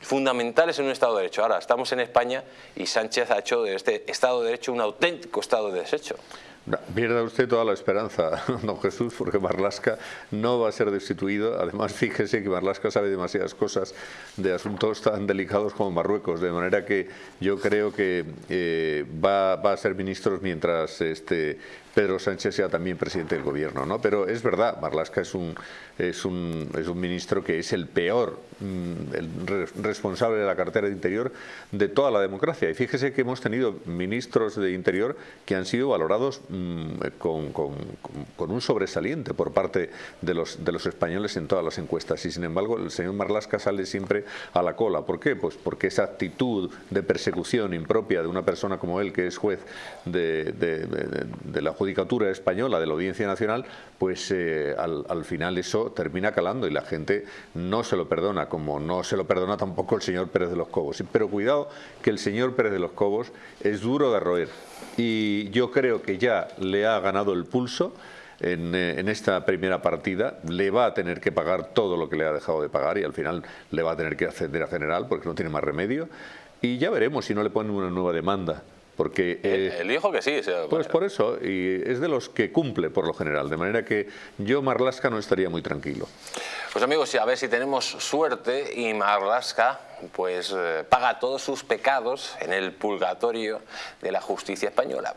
fundamentales en un Estado de Derecho. Ahora, estamos en España y Sánchez ha hecho de este Estado de Derecho un auténtico Estado de desecho. Pierda usted toda la esperanza, don Jesús, porque Marlasca no va a ser destituido. Además, fíjese que Marlasca sabe demasiadas cosas de asuntos tan delicados como Marruecos, de manera que yo creo que eh, va, va, a ser ministro mientras este, Pedro Sánchez sea también presidente del gobierno, ¿no? Pero es verdad, Marlaska es un, es un, es un ministro que es el peor mm, responsable de la cartera de Interior de toda la democracia. Y fíjese que hemos tenido ministros de Interior que han sido valorados mm, con, un sobresaliente por parte de los, de los españoles en todas las encuestas y sin embargo el señor Marlasca sale siempre a la cola. ¿Por qué? Pues porque esa actitud de persecución impropia de una persona como él que es juez de, la judicatura española, de la Audiencia Nacional, pues eh, al, al final eso termina calando y la gente no se lo perdona, como no se lo perdona tampoco el señor Pérez de los Cobos. Pero cuidado que el señor Pérez de los Cobos es duro de roer y yo creo que ya le ha ganado el pulso en, eh, en, esta primera partida, le va a tener que pagar todo lo que le ha dejado de pagar y al final le va a tener que ascender a general porque no tiene más remedio y ya veremos si no le ponen una nueva demanda. Porque, eh, el, hijo que sí. pues por eso, y es de los que cumple por lo general, de manera que yo Marlasca no estaría muy tranquilo. Pues amigos, a ver si tenemos suerte y Marlasca pues eh, paga todos sus pecados en el purgatorio de la justicia española.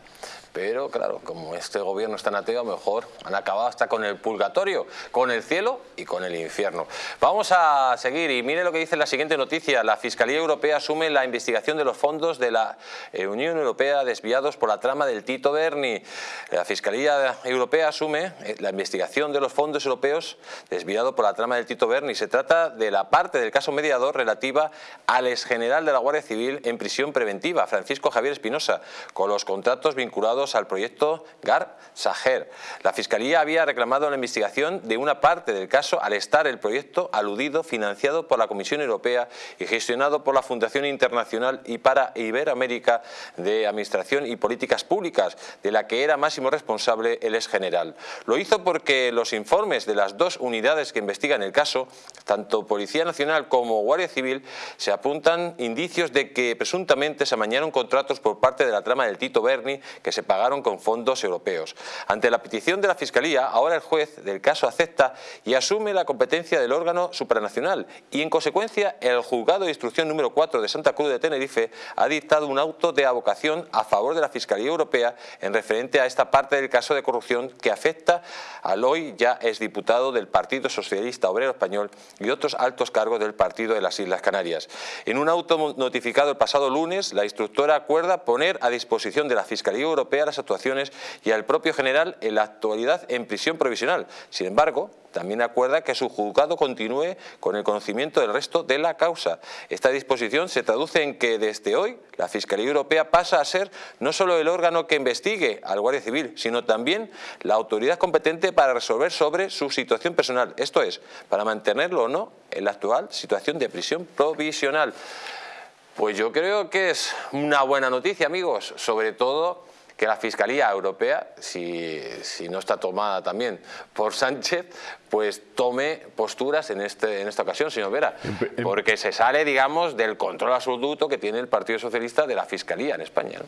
Pero claro, como este gobierno es tan mejor han acabado hasta con el purgatorio, con el cielo y con el infierno. Vamos a seguir y mire lo que dice la siguiente noticia. La Fiscalía Europea asume la investigación de los fondos de la eh, Unión Europea desviados por la trama del Tito Berni. La Fiscalía Europea asume eh, la investigación de los fondos europeos desviados por la trama del Tito Berni. Se trata de la parte del caso mediador relativa al exgeneral de la Guardia Civil en prisión preventiva, Francisco Javier Espinosa, con los contratos vinculados al proyecto GAR Sager. La Fiscalía había reclamado la investigación de una parte del caso al estar el proyecto aludido, financiado por la Comisión Europea y gestionado por la Fundación Internacional y para Iberoamérica de Administración y Políticas Públicas, de la que era máximo responsable el ex general. Lo hizo porque los informes de las dos unidades que investigan el caso, tanto Policía Nacional como Guardia Civil, se apuntan indicios de que presuntamente se amañaron contratos por parte de la trama del Tito Berni que se pagaron con fondos europeos. Ante la petición de la Fiscalía, ahora el juez del caso acepta y asume la competencia del órgano supranacional y en consecuencia el juzgado de instrucción número 4 de Santa Cruz de Tenerife ha dictado un auto de avocación a favor de la Fiscalía Europea en referente a esta parte del caso de corrupción que afecta al hoy ya exdiputado del Partido Socialista Obrero Español y otros altos cargos del Partido de las Islas Canarias. En un auto notificado el pasado lunes, la instructora acuerda poner a disposición de la Fiscalía Europea las actuaciones y al propio general en la actualidad en prisión provisional. Sin embargo, también acuerda que su juzgado continúe con el conocimiento del resto de la causa. Esta disposición se traduce en que desde hoy la Fiscalía Europea pasa a ser no solo el órgano que investigue al Guardia Civil, sino también la autoridad competente para resolver sobre su situación personal, esto es, para mantenerlo o no en la actual situación de prisión provisional. Pues yo creo que es una buena noticia, amigos, sobre todo que la Fiscalía Europea, si, no está tomada también por Sánchez, pues tome posturas en, este, en esta ocasión, señor Vera, porque se sale, digamos, del control absoluto que tiene el Partido Socialista de la Fiscalía en España.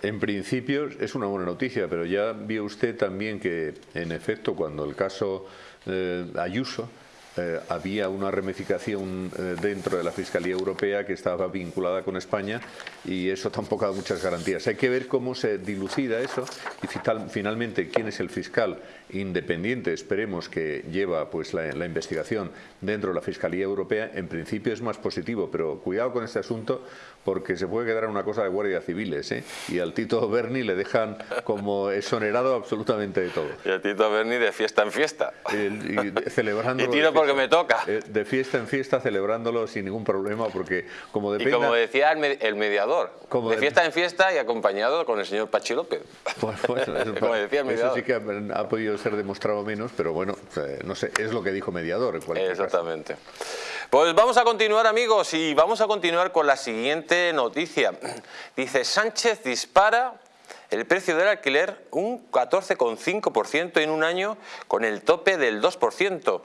En principio es una buena noticia, pero ya vio usted también que, en efecto, cuando el caso eh, Ayuso, eh, había una ramificación eh, dentro de la Fiscalía Europea que estaba vinculada con España y eso tampoco da muchas garantías. Hay que ver cómo se dilucida eso y finalmente quién es el fiscal independiente, esperemos que lleva pues la, investigación dentro de la Fiscalía Europea, en principio es más positivo, pero cuidado con este asunto porque se puede quedar una cosa de guardia civiles ¿eh? y al Tito Berni le dejan como exonerado absolutamente de todo. Y al Tito Berni de fiesta en fiesta. y celebrando y tiro porque me toca. Eh, de fiesta en fiesta celebrándolo sin ningún problema porque como depende... Y como decía el, mediador, de, fiesta en fiesta y acompañado con el señor Pachi López. Pues, pues, como decía el mediador. Eso sí que ha podido ser demostrado menos, pero bueno, eh, no sé, es lo que dijo Mediador. En Exactamente. Pues vamos a continuar amigos y vamos a continuar con la siguiente noticia. Dice Sánchez dispara el precio del alquiler un 14,5% en un año con el tope del 2%.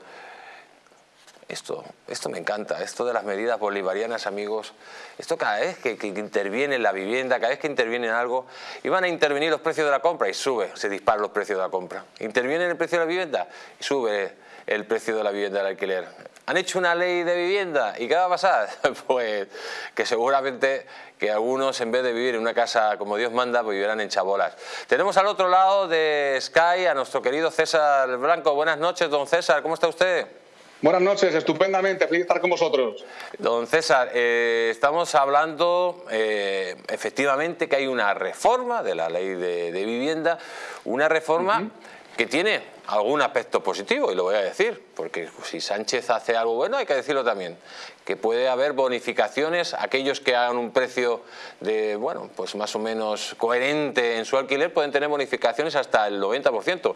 Esto, esto me encanta, esto de las medidas bolivarianas, amigos. Esto cada vez que, interviene en la vivienda, cada vez que interviene en algo, iban a intervenir los precios de la compra y sube, se disparan los precios de la compra. Interviene en el precio de la vivienda y sube el precio de la vivienda del alquiler. ¿Han hecho una ley de vivienda? ¿Y qué va a pasar? Pues que seguramente que algunos en vez de vivir en una casa como Dios manda, pues vivirán en chabolas. Tenemos al otro lado de Sky a nuestro querido César Blanco. Buenas noches, don César, ¿cómo está usted? Buenas noches, estupendamente, feliz estar con vosotros. Don César, eh, estamos hablando eh, efectivamente que hay una reforma de la ley de, vivienda, una reforma que tiene algún aspecto positivo, y lo voy a decir, porque si Sánchez hace algo bueno hay que decirlo también, que puede haber bonificaciones, aquellos que hagan un precio de, bueno, pues más o menos coherente en su alquiler pueden tener bonificaciones hasta el 90%,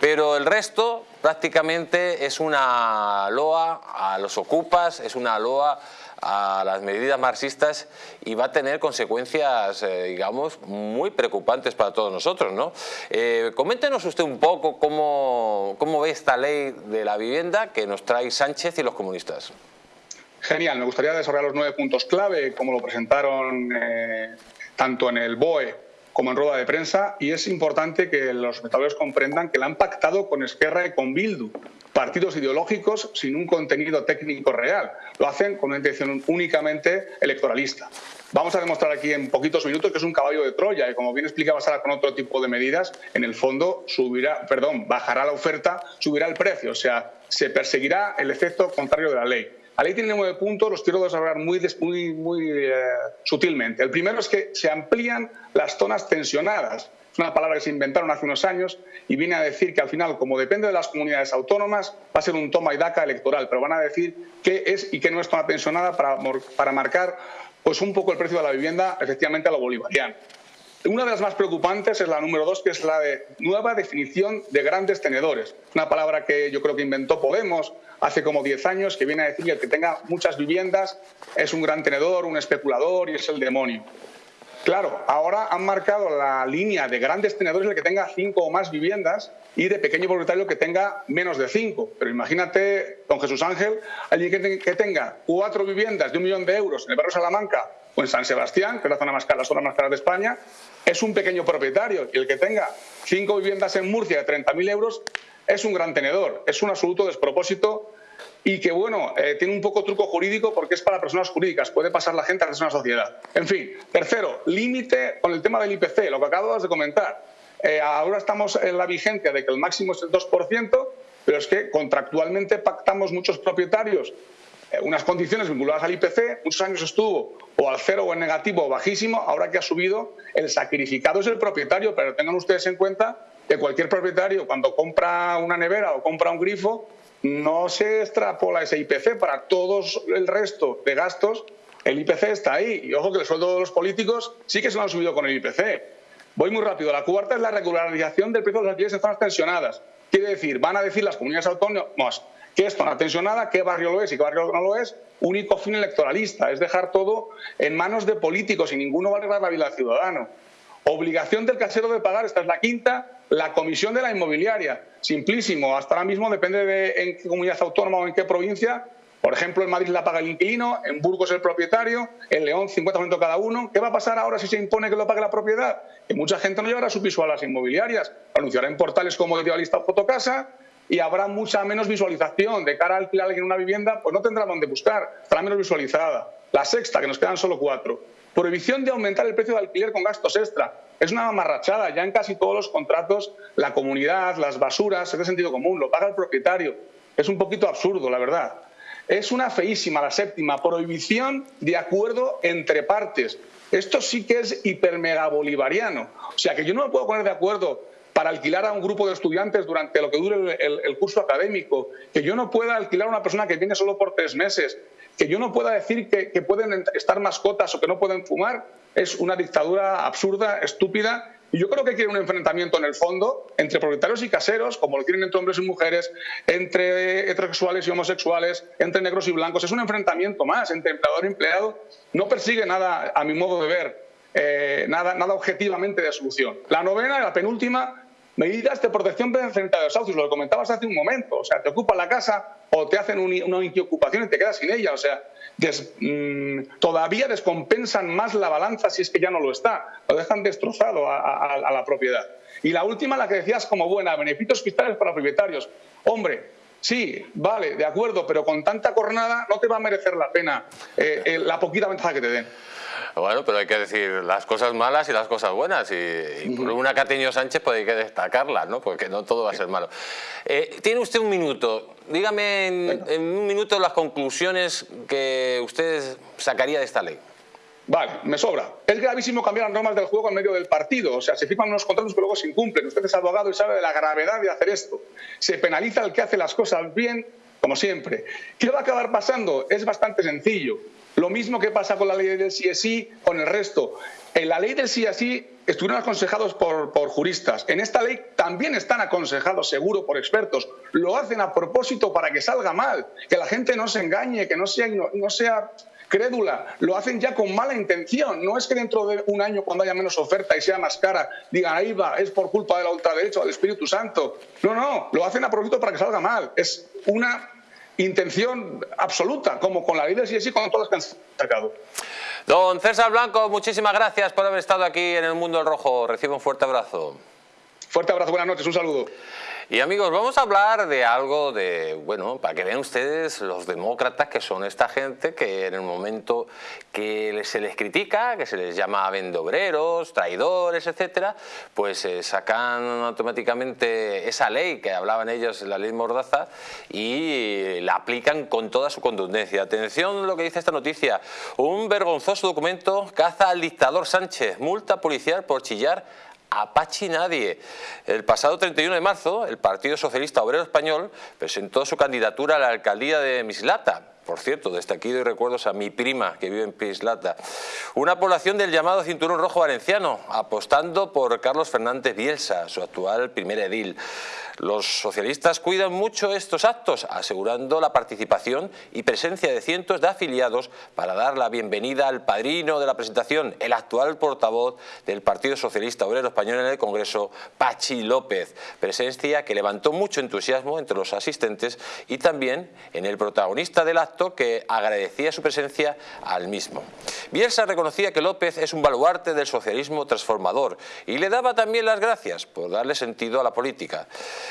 pero el resto prácticamente es una loa a los ocupas, es una loa a las medidas marxistas y va a tener consecuencias, eh, digamos, muy preocupantes para todos nosotros. ¿no? Eh, coméntenos usted un poco cómo, cómo ve esta ley de la vivienda que nos trae Sánchez y los comunistas. Genial, me gustaría desarrollar los nueve puntos clave, como lo presentaron eh, tanto en el BOE como en rueda de prensa, y es importante que los espectadores comprendan que la han pactado con Esquerra y con Bildu, partidos ideológicos sin un contenido técnico real. Lo hacen con una intención únicamente electoralista. Vamos a demostrar aquí en poquitos minutos que es un caballo de Troya y como bien explicaba Sara con otro tipo de medidas, en el fondo subirá, perdón, bajará la oferta, subirá el precio, o sea, se perseguirá el efecto contrario de la ley. La ley tiene nueve puntos, los quiero desarrollar muy, muy, muy eh, sutilmente. El primero es que se amplían las zonas tensionadas. Es una palabra que se inventaron hace unos años y viene a decir que al final, como depende de las comunidades autónomas, va a ser un toma y daca electoral, pero van a decir qué es y qué no es zona tensionada para, para marcar pues un poco el precio de la vivienda efectivamente a lo bolivariano. Una de las más preocupantes es la número dos, que es la de nueva definición de grandes tenedores. Una palabra que yo creo que inventó Podemos hace como 10 años, que viene a decir que el que tenga muchas viviendas es un gran tenedor, un especulador y es el demonio. Claro, ahora han marcado la línea de grandes tenedores el que tenga cinco o más viviendas y de pequeño propietario que tenga menos de cinco. Pero imagínate, don Jesús Ángel, alguien que, tenga cuatro viviendas de un millón de euros en el barrio Salamanca o en San Sebastián, que es la zona más cara, la zona más cara de España, es un pequeño propietario y el que tenga cinco viviendas en Murcia de 30.000 euros es un gran tenedor. Es un absoluto despropósito y que, bueno, eh, tiene un poco truco jurídico porque es para personas jurídicas, puede pasar la gente a una sociedad. En fin, tercero, límite con el tema del IPC, lo que acabas de comentar. Eh, ahora estamos en la vigencia de que el máximo es el 2%, pero es que contractualmente pactamos muchos propietarios unas condiciones vinculadas al IPC, muchos años estuvo o al cero o en negativo o bajísimo, ahora que ha subido, el sacrificado es el propietario, pero tengan ustedes en cuenta que cualquier propietario cuando compra una nevera o compra un grifo, no se extrapola ese IPC para todos el resto de gastos, el IPC está ahí. Y ojo que el sueldo de los políticos sí que se lo han subido con el IPC. Voy muy rápido. La cuarta es la regularización del precio de los alquileres en zonas tensionadas. Quiere decir, van a decir las comunidades autónomas qué es zona tensionada, qué barrio lo es y qué barrio no lo es, único fin electoralista, es dejar todo en manos de políticos y ninguno va a arreglar la vida del ciudadano. Obligación del casero de pagar, esta es la quinta, la comisión de la inmobiliaria. Simplísimo, hasta ahora mismo depende de en qué comunidad autónoma o en qué provincia. Por ejemplo, en Madrid la paga el inquilino, en Burgos el propietario, en León 50% cada uno. ¿Qué va a pasar ahora si se impone que lo pague la propiedad? Que mucha gente no llevará su piso a las inmobiliarias, anunciará en portales como Idealista o Fotocasa y habrá mucha menos visualización. De cara a alquilar alguien una vivienda, pues no tendrá dónde buscar, estará menos visualizada. La sexta, que nos quedan solo cuatro. Prohibición de aumentar el precio de alquiler con gastos extra. Es una amarrachada. Ya en casi todos los contratos, la comunidad, las basuras, es de sentido común, lo paga el propietario. Es un poquito absurdo, la verdad. Es una feísima, la séptima, prohibición de acuerdo entre partes. Esto sí que es hipermega bolivariano. O sea, que yo no me puedo poner de acuerdo para alquilar a un grupo de estudiantes durante lo que dure el, curso académico, que yo no pueda alquilar a una persona que viene solo por tres meses, que yo no pueda decir que, que pueden estar mascotas o que no pueden fumar, es una dictadura absurda, estúpida y yo creo que quiere un enfrentamiento en el fondo entre propietarios y caseros, como lo quieren entre hombres y mujeres, entre heterosexuales y homosexuales, entre negros y blancos. Es un enfrentamiento más entre empleador y empleado. No persigue nada, a mi modo de ver, eh, nada, nada objetivamente de solución. La novena la penúltima, medidas de protección frente a desahucios, lo comentabas hace un momento. O sea, te ocupan la casa o te hacen una ocupación y te quedas sin ella. O sea, mm, todavía descompensan más la balanza si es que ya no lo está. Lo dejan destrozado a, la propiedad. Y la última, la que decías como buena, beneficios fiscales para propietarios. Hombre, sí, vale, de acuerdo, pero con tanta cornada no te va a merecer la pena eh, eh, la poquita ventaja que te den. Bueno, pero hay que decir las cosas malas y las cosas buenas. Y, por una tenido Sánchez, pues hay que destacarlas, ¿no? Porque no todo va a ser malo. Eh, tiene usted un minuto. Dígame en, un minuto las conclusiones que usted sacaría de esta ley. Vale, me sobra. Es gravísimo cambiar las normas del juego en medio del partido. O sea, se firman unos contratos que luego se incumplen. Usted es abogado y sabe de la gravedad de hacer esto. Se penaliza al que hace las cosas bien, como siempre. ¿Qué va a acabar pasando? Es bastante sencillo. Lo mismo que pasa con la ley del sí, con el resto. En la ley del sí estuvieron aconsejados por, juristas. En esta ley también están aconsejados, seguro, por expertos. Lo hacen a propósito para que salga mal, que la gente no se engañe, que no sea, no, sea crédula, lo hacen ya con mala intención. No es que dentro de un año, cuando haya menos oferta y sea más cara, digan, ahí va, es por culpa de la ultraderecha del Espíritu Santo. No, no, lo hacen a propósito para que salga mal. Es una intención absoluta, como con la sí y con todas las que han sacado. Don César Blanco, muchísimas gracias por haber estado aquí en el Mundo del Rojo. Recibe un fuerte abrazo. Fuerte abrazo, buenas noches, un saludo. Y amigos, vamos a hablar de algo de, bueno, para que vean ustedes los demócratas que son esta gente que en el momento que se les critica, que se les llama vendobreros, traidores, etcétera, pues eh, sacan automáticamente esa ley que hablaban ellos, la ley Mordaza, y la aplican con toda su contundencia. Atención lo que dice esta noticia. Un vergonzoso documento caza al dictador Sánchez, multa policial por chillar Apache nadie. El pasado 31 de marzo, el Partido Socialista Obrero Español presentó su candidatura a la alcaldía de Mislata. Por cierto, desde aquí doy recuerdos a mi prima que vive en Mislata. Una población del llamado Cinturón Rojo Valenciano, apostando por Carlos Fernández Bielsa, su actual primer edil. Los socialistas cuidan mucho estos actos, asegurando la participación y presencia de cientos de afiliados para dar la bienvenida al padrino de la presentación, el actual portavoz del Partido Socialista Obrero Español en el Congreso, Pachi López, presencia que levantó mucho entusiasmo entre los asistentes y también en el protagonista del acto que agradecía su presencia al mismo. Bielsa reconocía que López es un baluarte del socialismo transformador y le daba también las gracias por darle sentido a la política.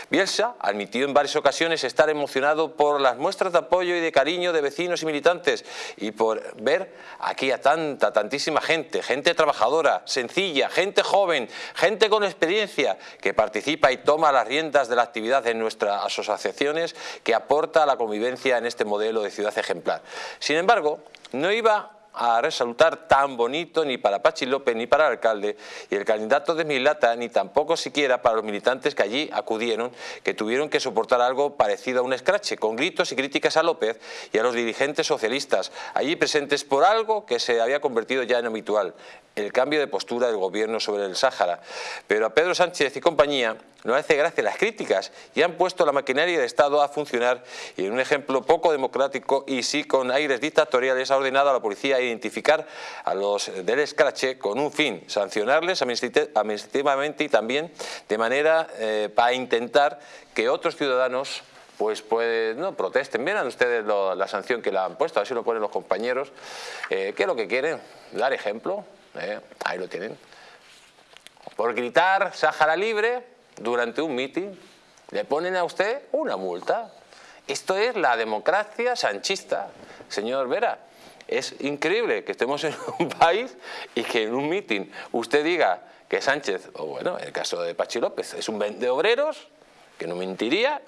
Bielsa admitió en varias ocasiones estar emocionado por las muestras de apoyo y de cariño de vecinos y militantes y por ver aquí a tanta, tantísima gente, gente trabajadora, sencilla, gente joven, gente con experiencia que participa y toma las riendas de la actividad en nuestras asociaciones que aporta a la convivencia en este modelo de ciudad ejemplar. Sin embargo, no iba a resaltar tan bonito ni para Pachi López ni para el alcalde y el candidato de Milata ni tampoco siquiera para los militantes que allí acudieron que tuvieron que soportar algo parecido a un escrache con gritos y críticas a López y a los dirigentes socialistas allí presentes por algo que se había convertido ya en habitual el cambio de postura del gobierno sobre el Sáhara. Pero a Pedro Sánchez y compañía no hace gracia las críticas y han puesto la maquinaria del Estado a funcionar y en un ejemplo poco democrático y sí con aires dictatoriales ha ordenado a la policía identificar a los del escrache con un fin, sancionarles administrativamente y también de manera eh, para intentar que otros ciudadanos pues, pues no protesten. Miren ustedes la sanción que le han puesto, así lo ponen los compañeros. Eh, ¿Qué es lo que quieren? Dar ejemplo. Eh, ahí lo tienen. Por gritar Sáhara libre, durante un mitin, le ponen a usted una multa. Esto es la democracia sanchista, señor Vera. Es increíble que estemos en un país y que en un mitin usted diga que Sánchez, o bueno, en el caso de Pachi López, es un vende obreros, que no mentiría,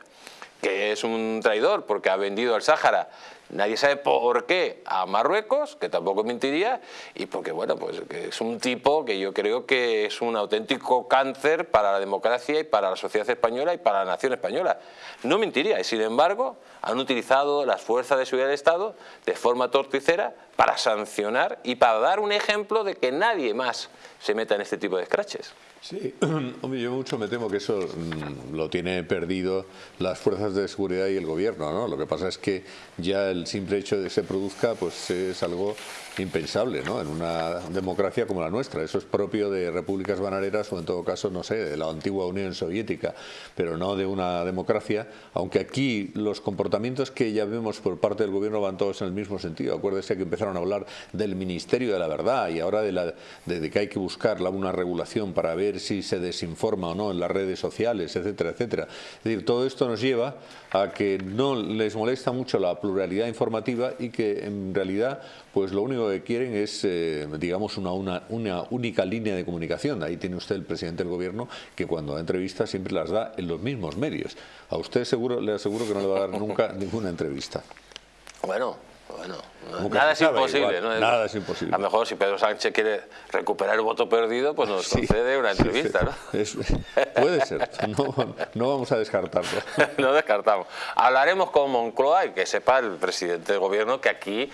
que es un traidor porque ha vendido al Sáhara Nadie sabe por qué a Marruecos, que tampoco mentiría, y porque bueno, pues es un tipo que yo creo que es un auténtico cáncer para la democracia y para la sociedad española y para la nación española. No mentiría, y sin embargo han utilizado las fuerzas de seguridad del Estado de forma torticera para sancionar y para dar un ejemplo de que nadie más se meta en este tipo de escraches. Sí, hombre, yo mucho me temo que eso mm, lo tiene perdido las fuerzas de seguridad y el gobierno, ¿no? Lo que pasa es que ya simple hecho de que se produzca, pues es algo impensable, ¿no? En una democracia como la nuestra. Eso es propio de repúblicas bananeras o en todo caso, no sé, de la antigua Unión Soviética, pero no de una democracia, aunque aquí los comportamientos que ya vemos por parte del gobierno van todos en el mismo sentido. Acuérdese que empezaron a hablar del Ministerio de la Verdad y ahora de, la, de que hay que buscar una regulación para ver si se desinforma o no en las redes sociales, etcétera, etcétera. Es decir, todo esto nos lleva a que no les molesta mucho la pluralidad informativa y que en realidad pues lo único que quieren es, eh, digamos, una, una, una, única línea de comunicación. Ahí tiene usted el presidente del gobierno que cuando da entrevistas siempre las da en los mismos medios. A usted seguro le aseguro que no le va a dar nunca ninguna entrevista. Bueno, bueno, nada es imposible. ¿no? Nada es imposible. A lo mejor si Pedro Sánchez quiere recuperar el voto perdido, pues nos concede una entrevista, ¿no? puede ser, no, no, vamos a descartarlo. no descartamos. Hablaremos con Moncloa y que sepa el presidente del gobierno que aquí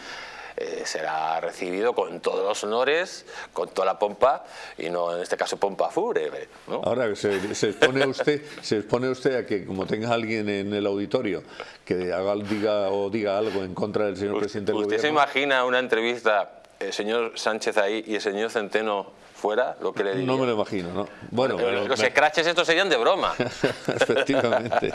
eh, será recibido con todos los honores, con toda la pompa y no en este caso pompa fúnebre. Ahora se, se, expone usted, se expone usted a que como tenga alguien en el auditorio que haga, diga o diga algo en contra del señor presidente del ¿Usted gobierno. se imagina una entrevista el señor Sánchez ahí y el señor Centeno fuera, lo que le diría. No me lo imagino, ¿no? Bueno, los scratches estos serían de broma. Efectivamente.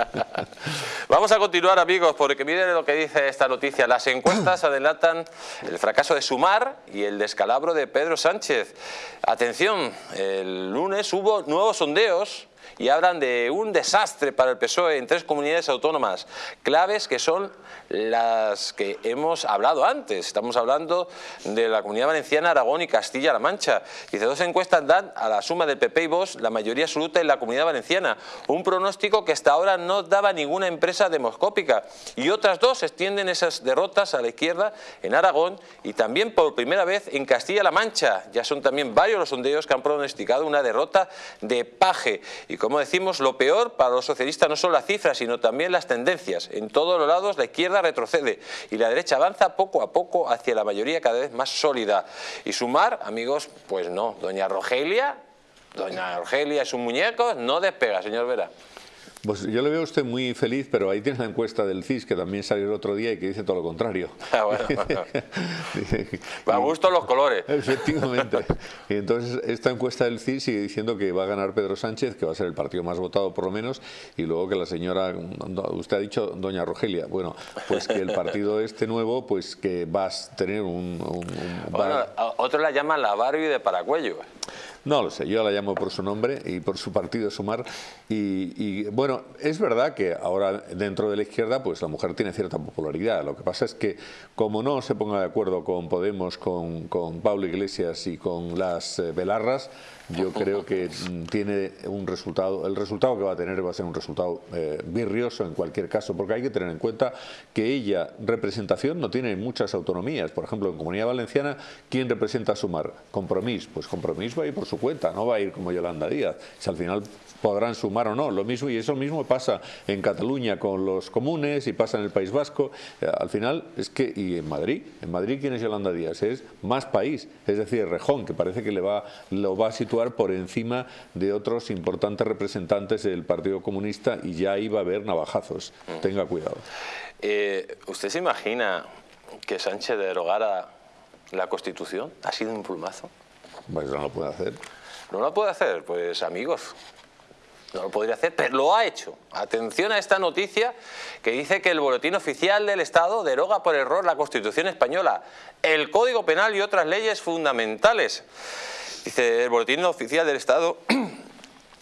Vamos a continuar, amigos, porque miren lo que dice esta noticia. Las encuestas adelantan el fracaso de Sumar y el descalabro de Pedro Sánchez. Atención, el lunes hubo nuevos sondeos y hablan de un desastre para el PSOE en tres comunidades autónomas, claves que son las que hemos hablado antes. Estamos hablando de la Comunidad Valenciana, Aragón y Castilla-La Mancha. Dice, dos encuestas dan a la suma del PP y Vox la mayoría absoluta en la Comunidad Valenciana, un pronóstico que hasta ahora no daba ninguna empresa demoscópica. Y otras dos extienden esas derrotas a la izquierda en Aragón y también por primera vez en Castilla-La Mancha. Ya son también varios los sondeos que han pronosticado una derrota de paje. Y como decimos, lo peor para los socialistas no son las cifras, sino también las tendencias. En todos los lados la izquierda retrocede y la derecha avanza poco a poco hacia la mayoría cada vez más sólida. Y sumar, amigos, pues no. Doña Rogelia, doña Rogelia es un muñeco, no despega, señor Vera. Pues yo le veo a usted muy feliz, pero ahí tiene la encuesta del CIS que también salió el otro día y que dice todo lo contrario. Ah, bueno. a gusto los colores. Efectivamente. Y entonces esta encuesta del CIS sigue diciendo que va a ganar Pedro Sánchez, que va a ser el partido más votado por lo menos, y luego que la señora, usted ha dicho doña Rogelia, bueno, pues que el partido este nuevo, pues que va a tener un... bueno, otros la llaman la Barbie de Paracuello. No lo sé, yo la llamo por su nombre y por su partido Sumar. Y, y, bueno, es verdad que ahora dentro de la izquierda pues la mujer tiene cierta popularidad. Lo que pasa es que como no se ponga de acuerdo con Podemos, con, Pablo Iglesias y con las eh, Belarras, yo creo que mm, tiene un resultado, el resultado que va a tener va a ser un resultado eh, virrioso en cualquier caso, porque hay que tener en cuenta que ella, representación, no tiene muchas autonomías. Por ejemplo, en Comunidad Valenciana, ¿quién representa a Sumar? Compromís. Pues Compromís va a ir por su cuenta, no va a ir como Yolanda Díaz. Si al final podrán sumar o no, lo mismo y eso mismo pasa en Cataluña con los comunes y pasa en el País Vasco. Eh, al final es que, y en Madrid, en Madrid ¿quién es Yolanda Díaz? Es más país, es decir, Rejón, que parece que le va, lo va a situar por encima de otros importantes representantes del Partido Comunista y ya iba a haber navajazos. Tenga cuidado. Eh, ¿Usted se imagina que Sánchez derogara la Constitución? ¿Ha sido un plumazo? Pues no lo puede hacer. ¿No lo puede hacer? Pues amigos, no lo podría hacer, pero lo ha hecho. Atención a esta noticia que dice que el Boletín Oficial del Estado deroga por error la Constitución Española, el Código Penal y otras leyes fundamentales. Dice el Boletín Oficial del Estado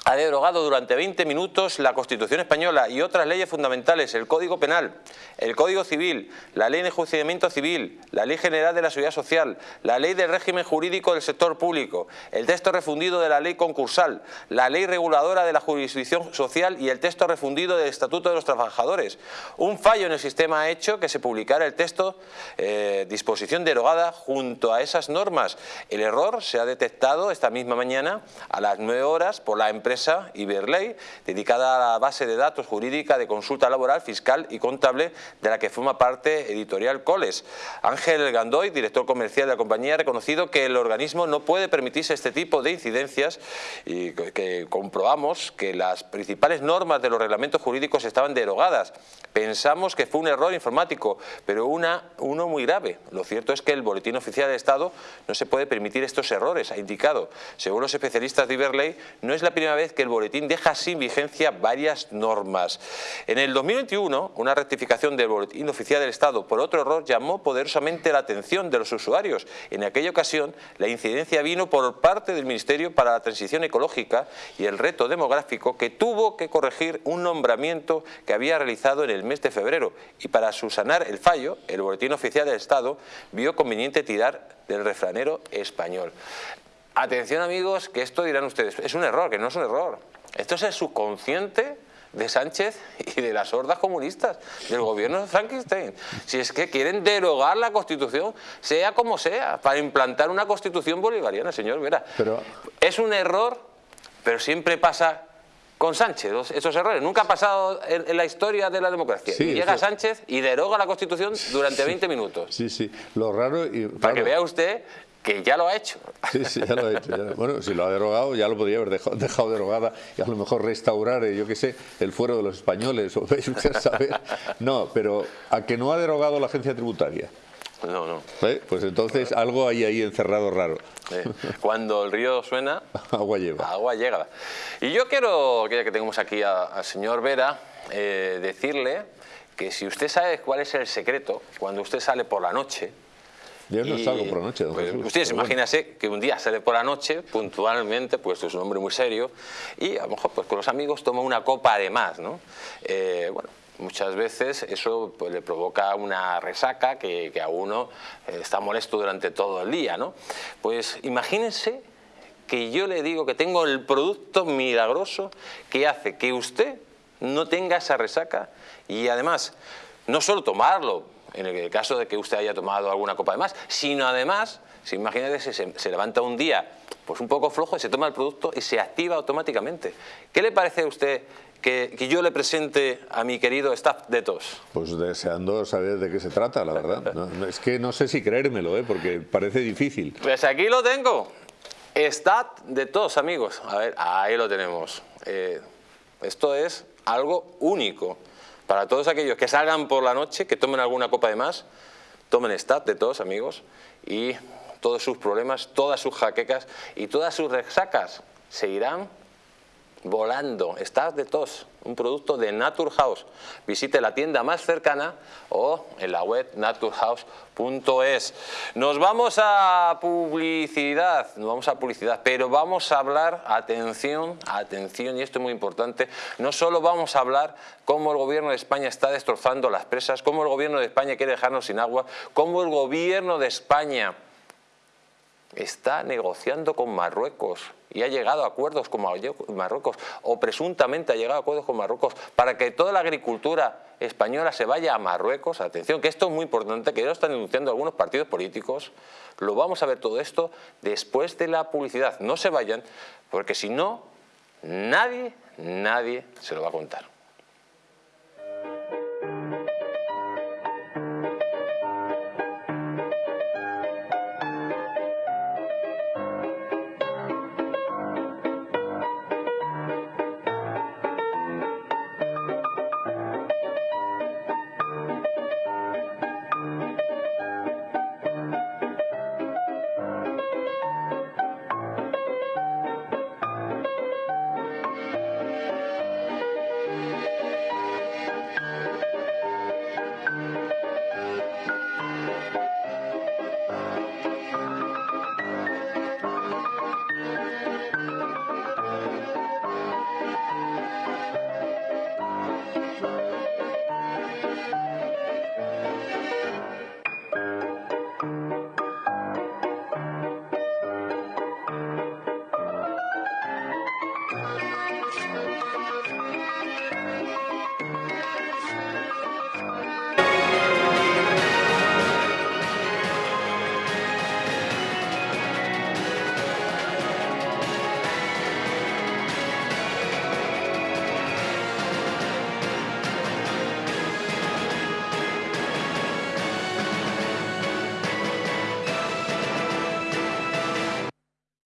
ha derogado durante 20 minutos la Constitución Española y otras leyes fundamentales, el Código Penal, el Código Civil, la Ley de Enjuiciamiento Civil, la Ley General de la Seguridad Social, la Ley del Régimen Jurídico del Sector Público, el texto refundido de la Ley Concursal, la Ley Reguladora de la Jurisdicción Social y el texto refundido del Estatuto de los Trabajadores. Un fallo en el sistema ha hecho que se publicara el texto eh, disposición derogada junto a esas normas. El error se ha detectado esta misma mañana a las 9 horas por la empresa Iberley, dedicada a la base de datos jurídica de consulta laboral, fiscal y contable de la que forma parte Editorial Coles. Ángel Gandoy, director comercial de la compañía, ha reconocido que el organismo no puede permitirse este tipo de incidencias y que comprobamos que las principales normas de los reglamentos jurídicos estaban derogadas. Pensamos que fue un error informático, pero una, uno muy grave. Lo cierto es que el Boletín Oficial de Estado no se puede permitir estos errores, ha indicado. Según los especialistas de Iberley, no es la primera vez vez que el boletín deja sin vigencia varias normas. En el 2021, una rectificación del boletín oficial del Estado por otro error llamó poderosamente la atención de los usuarios. En aquella ocasión, la incidencia vino por parte del Ministerio para la Transición Ecológica y el Reto Demográfico que tuvo que corregir un nombramiento que había realizado en el mes de febrero y para subsanar el fallo, el Boletín Oficial del Estado vio conveniente tirar del refranero español. Atención amigos, que esto dirán ustedes, es un error, que no es un error. Esto es el subconsciente de Sánchez y de las hordas comunistas, del gobierno de Frankenstein. Si es que quieren derogar la Constitución, sea como sea, para implantar una Constitución bolivariana, señor Vera. Pero... Es un error, pero siempre pasa con Sánchez, esos errores. Nunca ha pasado en, la historia de la democracia. llega Sánchez y deroga la Constitución durante 20 minutos. Sí, sí. Lo raro... Y, Para que vea usted que ya lo ha hecho. Sí, sí, ya lo ha hecho. Bueno, si lo ha derogado, ya lo podría haber dejado, dejado derogada y a lo mejor restaurar, eh, yo qué sé, el fuero de los españoles, o usted sabe. No, pero a que no ha derogado la agencia tributaria. No, no. ¿Eh? Pues entonces algo hay ahí encerrado raro. Cuando el río suena... agua llega. Agua llega. Y yo quiero, ya que tenemos aquí al señor Vera, eh, decirle que si usted sabe cuál es el secreto, cuando usted sale por la noche, yo no salgo por la noche, don pues, Ustedes imagínense que un día sale por la noche, puntualmente, pues es un hombre muy serio, y a lo mejor pues, con los amigos toma una copa de más, ¿no? Eh, bueno, muchas veces eso pues, le provoca una resaca que, a uno eh, está molesto durante todo el día, ¿no? Pues imagínense que yo le digo que tengo el producto milagroso que hace que usted no tenga esa resaca y además no solo tomarlo, en el caso de que usted haya tomado alguna copa de más, sino además, si imagínate, se, se levanta un día pues un poco flojo y se toma el producto y se activa automáticamente. ¿Qué le parece a usted que, yo le presente a mi querido staff de TOS? Pues deseando saber de qué se trata, la verdad. es que no sé si creérmelo, ¿eh? porque parece difícil. Pues aquí lo tengo. Stat de TOS, amigos. A ver, ahí lo tenemos. Eh, esto es algo único. Para todos aquellos que salgan por la noche, que tomen alguna copa de más, tomen stat de todos, amigos, y todos sus problemas, todas sus jaquecas y todas sus resacas se irán volando. Estás de tos, un producto de Naturhaus. Visite la tienda más cercana o en la web naturhaus.es. Nos vamos a publicidad, nos vamos a publicidad, pero vamos a hablar, atención, atención, y esto es muy importante, no solo vamos a hablar cómo el gobierno de España está destrozando las presas, cómo el gobierno de España quiere dejarnos sin agua, cómo el gobierno de España está negociando con Marruecos y ha llegado a acuerdos con Marruecos o presuntamente ha llegado a acuerdos con Marruecos para que toda la agricultura española se vaya a Marruecos. Atención, que esto es muy importante, que ya lo están denunciando algunos partidos políticos. Lo vamos a ver todo esto después de la publicidad. No se vayan, porque si no, nadie, nadie se lo va a contar.